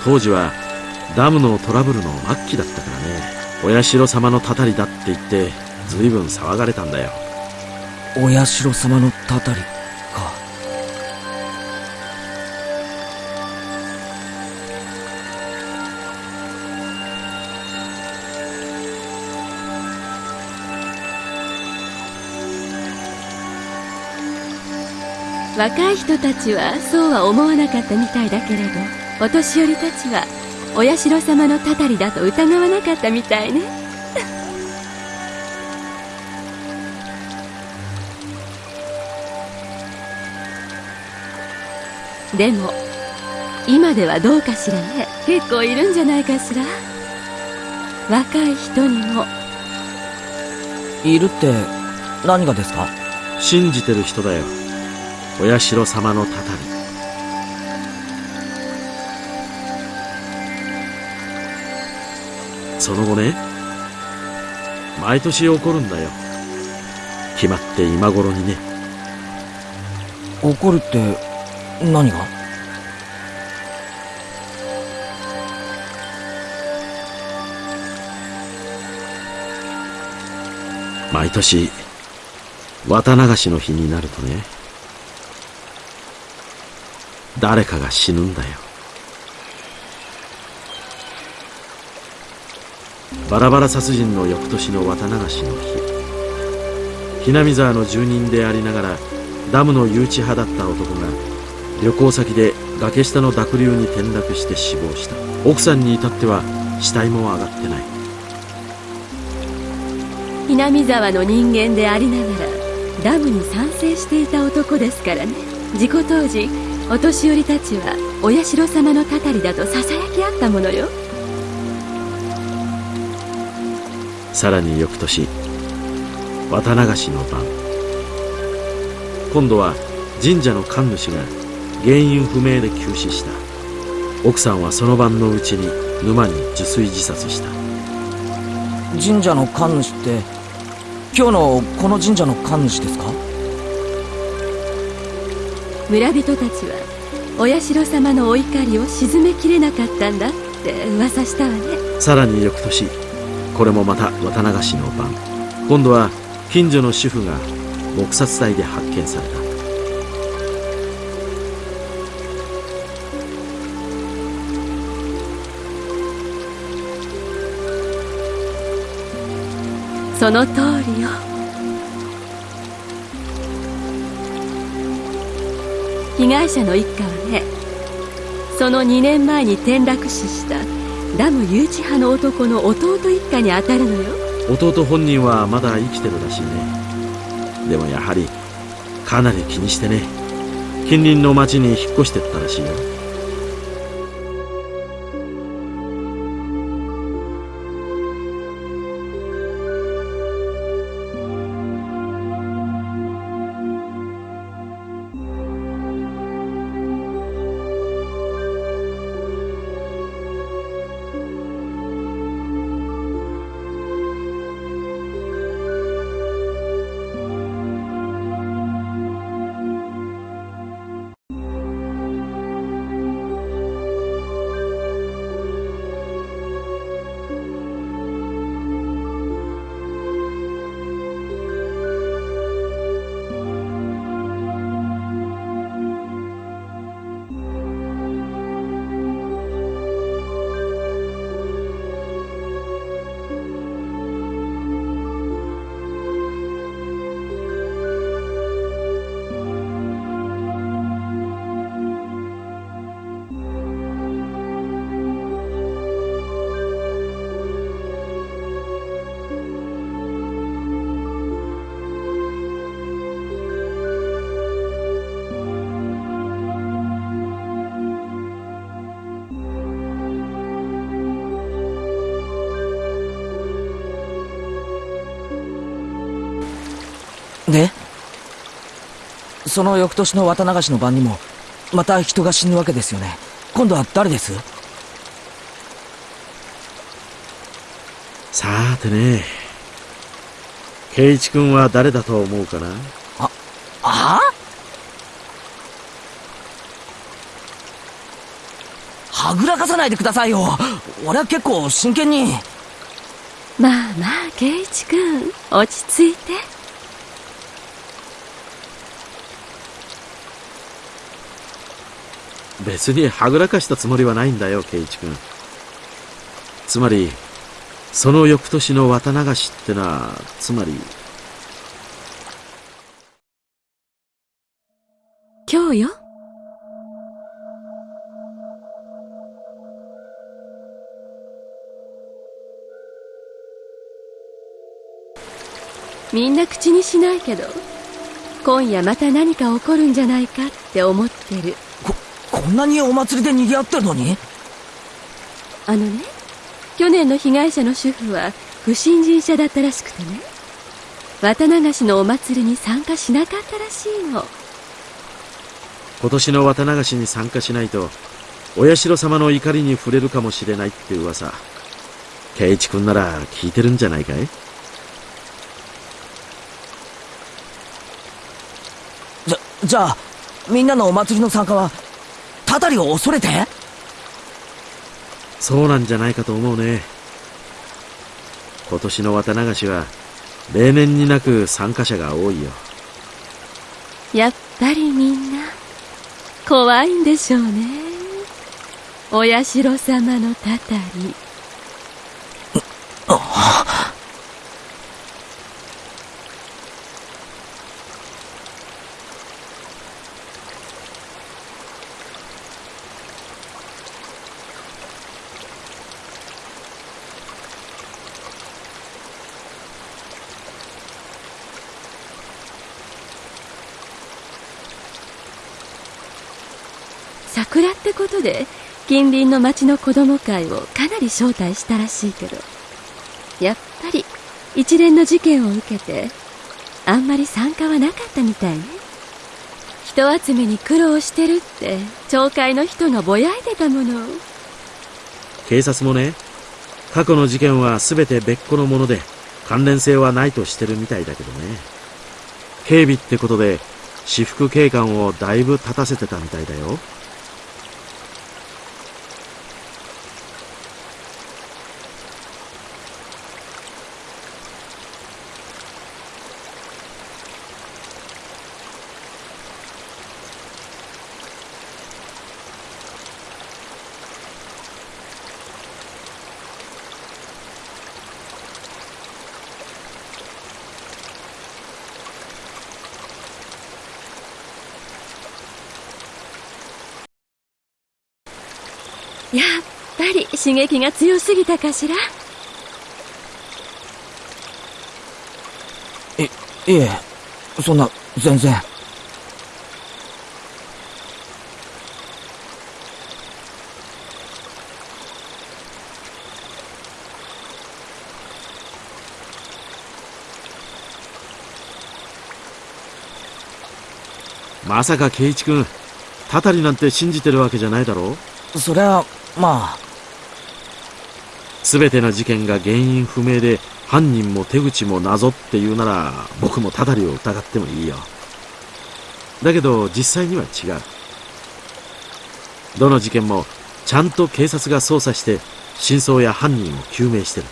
当時はダムのトラブルの末期だったからね。お社様のたたりだって言って随分騒がれたんだよ。お社様のたたりか。若い人たちはそうは思わなかったみたいだけれどお年寄りたちはお社様のたたりだと疑わなかったみたいね。でも今ではどうかしらね。結構いるんじゃないかしら。若い人にも。いるって、何がですか？信じてる人だよ。お社様のたたりその後ね毎年起こるんだよ。決まって今頃にね。怒るって、何が？毎年綿流しの日になるとね誰かが死ぬんだよバラバラ殺人の翌年の綿流しの日。ひなみ沢の住人でありながらダムの誘致派だった男が旅行先で崖下の濁流に転落して死亡した。奥さんに至っては死体も上がってない。南沢の人間でありながらダムに賛成していた男ですからね。事故当時お年寄りたちはお社様のたたりだとささやき合ったものよ。さらに翌年綿流しの晩。今度は神社の神主が原因不明で急死した。奥さんはその晩のうちに沼に受水自殺した。神社の神主って、今日のこの神社の神主ですか？村人たちはお社様のお怒りを鎮めきれなかったんだって噂したわね。さらに翌年これもまた綿流しの晩。今度は近所の主婦が撲殺体で発見された。その通りよ。被害者の一家はねその2年前に転落死した。ダム誘致派の男の弟一家に当たるのよ。弟本人はまだ生きてるらしいね。でもやはりかなり気にしてね。近隣の町に引っ越してったらしいよ。その翌年の綿流しの晩にもまた人が死ぬわけですよね。今度は誰です？さーてね。圭一君は誰だと思うかな？ああ？はぐらかさないでくださいよ。俺は結構真剣に。まあまあ圭一君。落ち着いて別にはぐらかしたつもりはないんだよ圭一君。つまりその翌年の綿流しってのはつまり今日よ。みんな口にしないけど今夜また何か起こるんじゃないかって思ってる。ここんなにお祭りで賑わってるのに？あのね去年の被害者の主婦は不信心者だったらしくてね。綿流しのお祭りに参加しなかったらしいの。今年の綿流しに参加しないとお社様の怒りに触れるかもしれないって噂。圭一君なら聞いてるんじゃないかい？じゃじゃあみんなのお祭りの参加はたたりを恐れて？そうなんじゃないかと思うね。今年の綿流しは例年になく参加者が多いよ。やっぱりみんな怖いんでしょうね。お社様のたたり。桜 ってことで近隣の町の子供会をかなり招待したらしいけどやっぱり一連の事件を受けてあんまり参加はなかったみたいね。人集めに苦労してるって町会の人がぼやいてたもの。警察もね過去の事件は全て別個のもので関連性はないとしてるみたいだけどね。警備ってことで私服警官をだいぶ立たせてたみたいだよやっぱり刺激が強すぎたかしら？いいえそんな全然。まさか圭一君たたりなんて信じてるわけじゃないだろう？そりゃまあ全ての事件が原因不明で犯人も手口も謎って言うなら僕もたたりを疑ってもいいよ。だけど実際には違う。どの事件もちゃんと警察が捜査して真相や犯人を究明してる。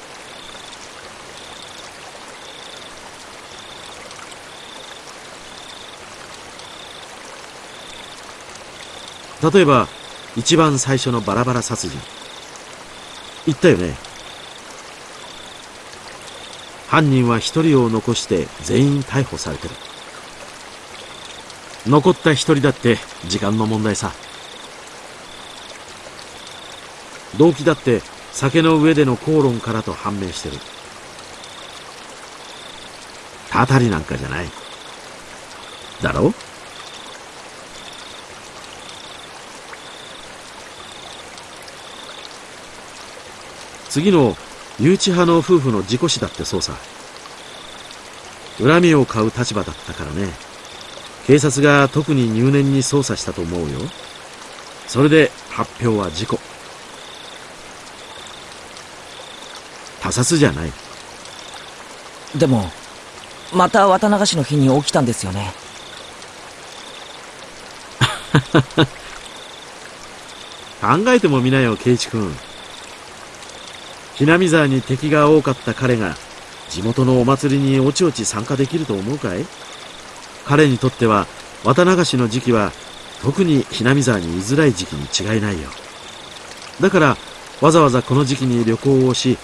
例えば一番最初のバラバラ殺人。言ったよね。犯人は一人を残して全員逮捕されてる。残った一人だって時間の問題さ。動機だって酒の上での口論からと判明してる。たたりなんかじゃない。だろ？次の誘致派の夫婦の事故死だってそうさ恨みを買う立場だったからね。警察が特に入念に捜査したと思うよ。それで発表は事故。他殺じゃない。でも、また綿流しの日に起きたんですよね。考えてもみなよ、ケイチ君。ひなみ沢に敵が多かった彼が、地元のお祭りにおちおち参加できると思うかい？彼にとっては、綿流しの時期は、特にひなみ沢に居づらい時期に違いないよ。だから、わざわざこの時期に旅行をし、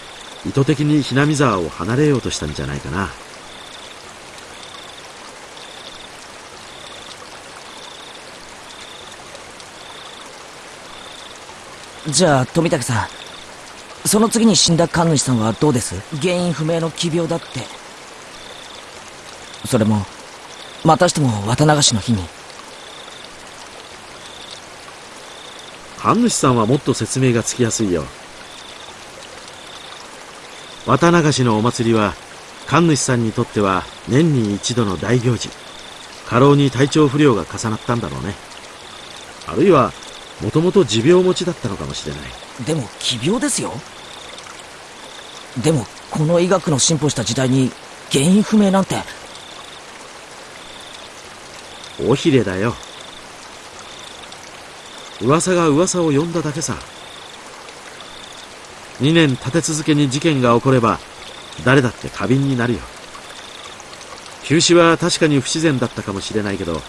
意図的にひなみ沢を離れようとしたんじゃないかな。じゃあ、富武さん。その次に死んだ神主さんはどうです？原因不明の奇病だって。それも、またしても綿流しの日に。神主さんはもっと説明がつきやすいよ。綿流しのお祭りは、神主さんにとっては年に一度の大行事。過労に体調不良が重なったんだろうね。あるいは、もともと持病持ちだったのかもしれない。でも、奇病ですよでも、この医学の進歩した時代に、原因不明なんて。尾ひれだよ。噂が噂を呼んだだけさ。2年立て続けに事件が起これば、誰だって過敏になるよ。休止は確かに不自然だったかもしれないけど、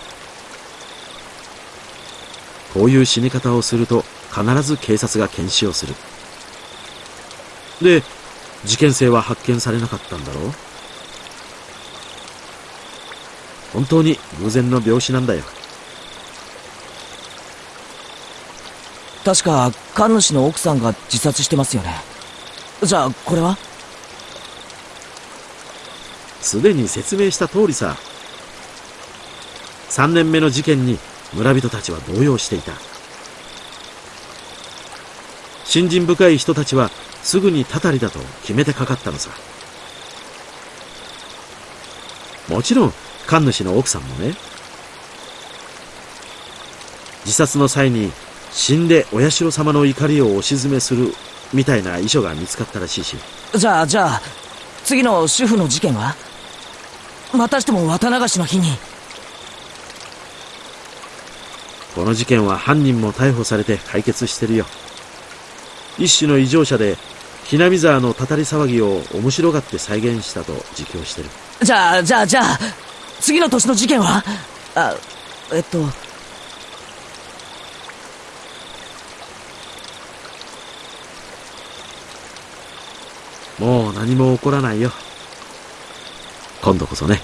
こういう死に方をすると必ず警察が検視をする。で、事件性は発見されなかったんだろう？本当に偶然の病死なんだよ。確か、神主の奥さんが自殺してますよね。じゃあ、これは？すでに説明した通りさ。3年目の事件に村人たちは動揺していた。信心深い人たちはすぐにたたりだと決めてかかったのさ。もちろん、神主の奥さんもね。自殺の際に死んでお社様の怒りをお鎮めするみたいな遺書が見つかったらしいし。じゃあ、じゃあ、次の主婦の事件は？またしても綿流しの日に？この事件は犯人も逮捕されて解決してるよ。一種の異常者で、ひなみ沢のたたり騒ぎを面白がって再現したと自供してる。じゃあ、じゃあ、じゃあ、次の年の事件は？あ、えっと、もう何も起こらないよ。今度こそね。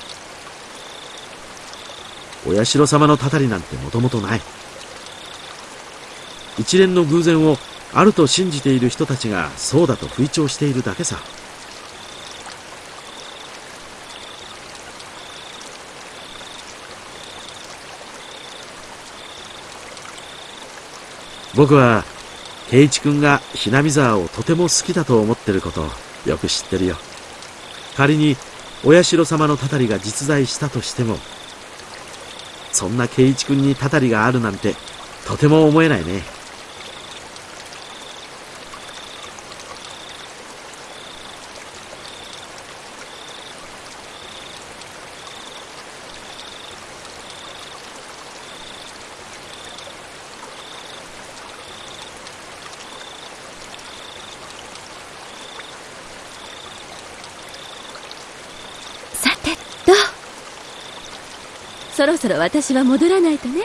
お社様のたたりなんてもともとない。一連の偶然をあると信じている人たちがそうだと吹聴しているだけさ。僕は、圭一君がひなみ沢をとても好きだと思ってることをよく知ってるよ。仮に、お社様のたたりが実在したとしても、そんな圭一君にたたりがあるなんて、とても思えないね。さてとそろ私は戻らないとね。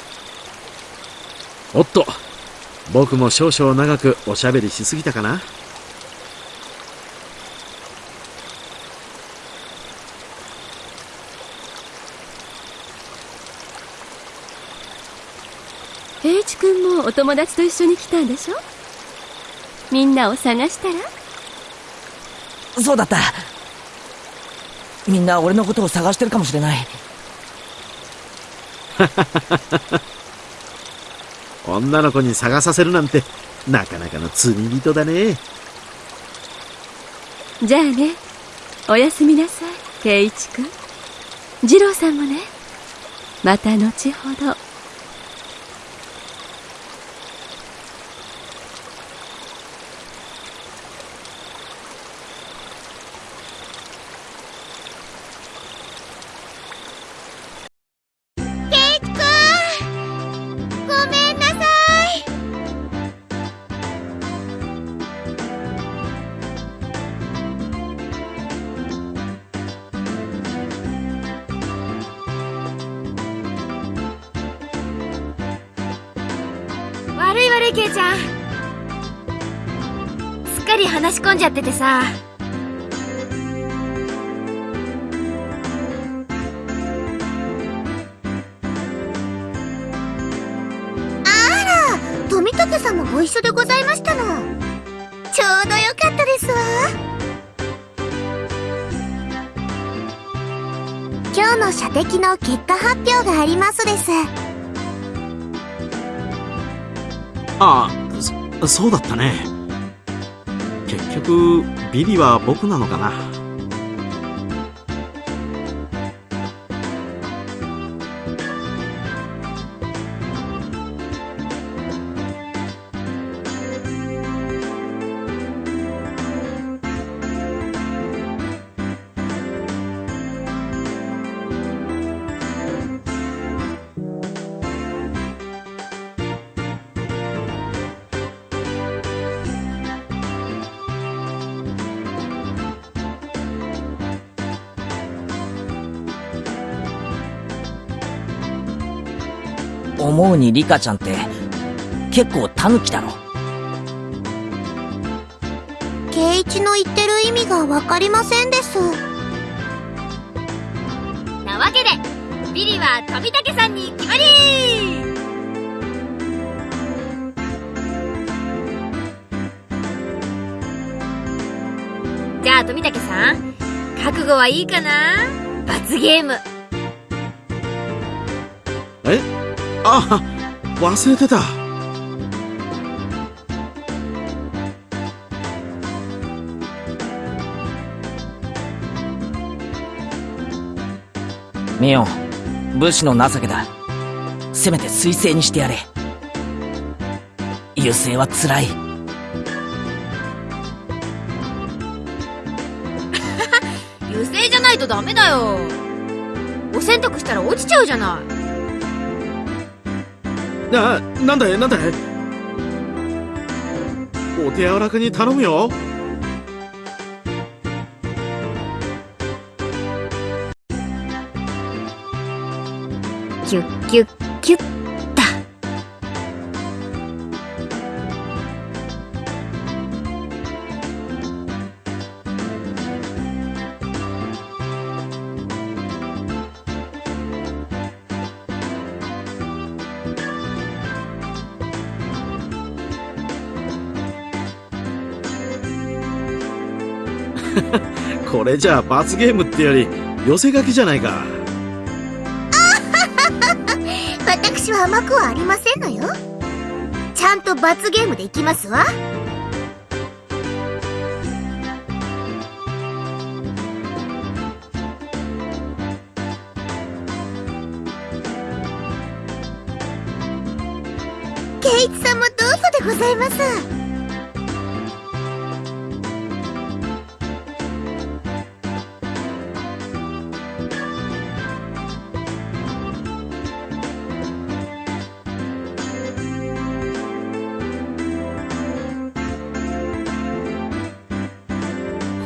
おっと、僕も少々長くおしゃべりしすぎたかな。平一君もお友達と一緒に来たんでしょ？みんなを探したら？そうだった。みんな俺のことを探してるかもしれない。女の子に探させるなんて、なかなかの罪人だね。じゃあねおやすみなさい圭一君次郎さんもねまた後ほどゃっててさ。あら富武さんもご一緒でございましたの。ちょうどよかったですわ。今日の射的の結果発表がありますです。ああそそうだったね。局ビリは僕なのかな？にリカちゃんって結構タヌキだろ。圭一の言ってる意味がわかりませんです。なわけでビリは富武さんに決まり。じゃあ富武さん覚悟はいいかな？罰ゲームあ忘れてた。ミオン武士の情けだ。せめて彗星にしてやれ。優勢は辛い。優勢じゃないとダメだよ。お洗濯したら落ちちゃうじゃないななんだいなんだい？お手柔らかに頼むよ。キュッキュッキュッ。れじゃあ罰ゲームってより寄せ書きじゃないか。私は甘くはありませんのよ。ちゃんと罰ゲームでいきますわ。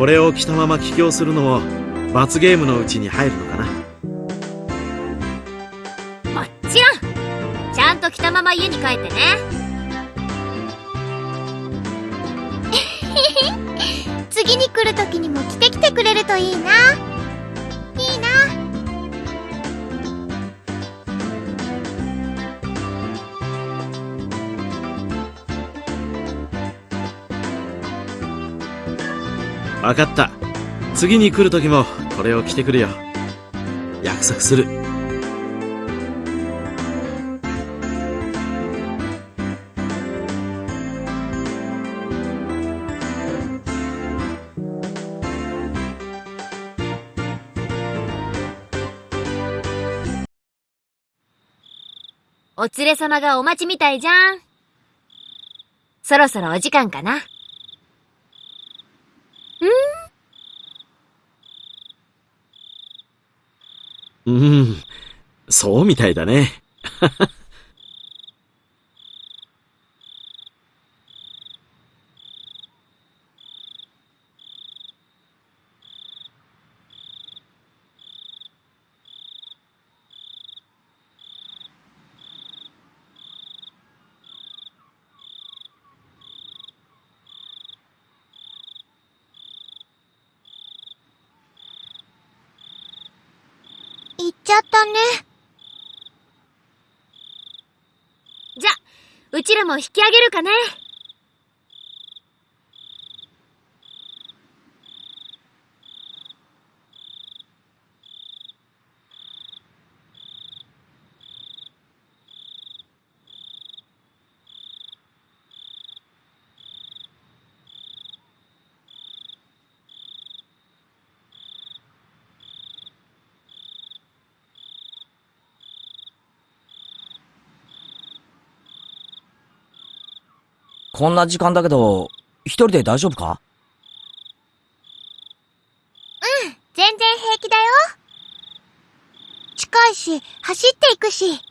これを着たまま帰郷するのも罰ゲームのうちに入るのかな。もちろん。ちゃんと着たまま家に帰ってね。分かった次に来る時もこれを着てくるよ約束するお連れ様がお待ちみたいじゃん。そろそろお時間かな。そうみたいだね。行っちゃったね。じゃ、うちらも引き上げるかね。こんな時間だけど、一人で大丈夫か？全然平気だよ。近いし、走っていくし。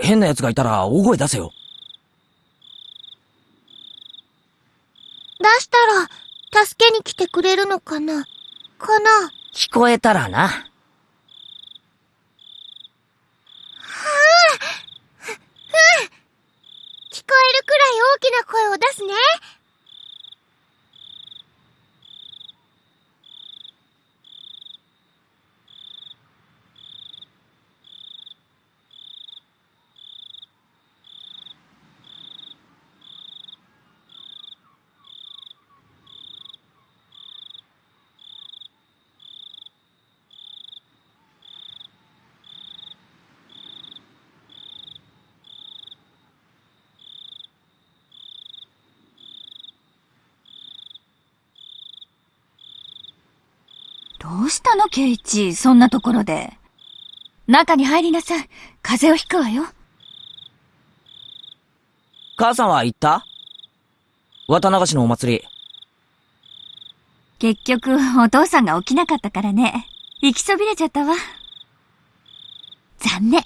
変な奴がいたら大声出せよ。出したら、助けに来てくれるのかな？かな？聞こえたらな。聞こえるくらい大きな声を出すね。の、ケイチ、そんなところで。中に入りなさい。風邪をひくわよ。母さんは行った？綿流しのお祭り。結局、お父さんが起きなかったからね。行きそびれちゃったわ。残念。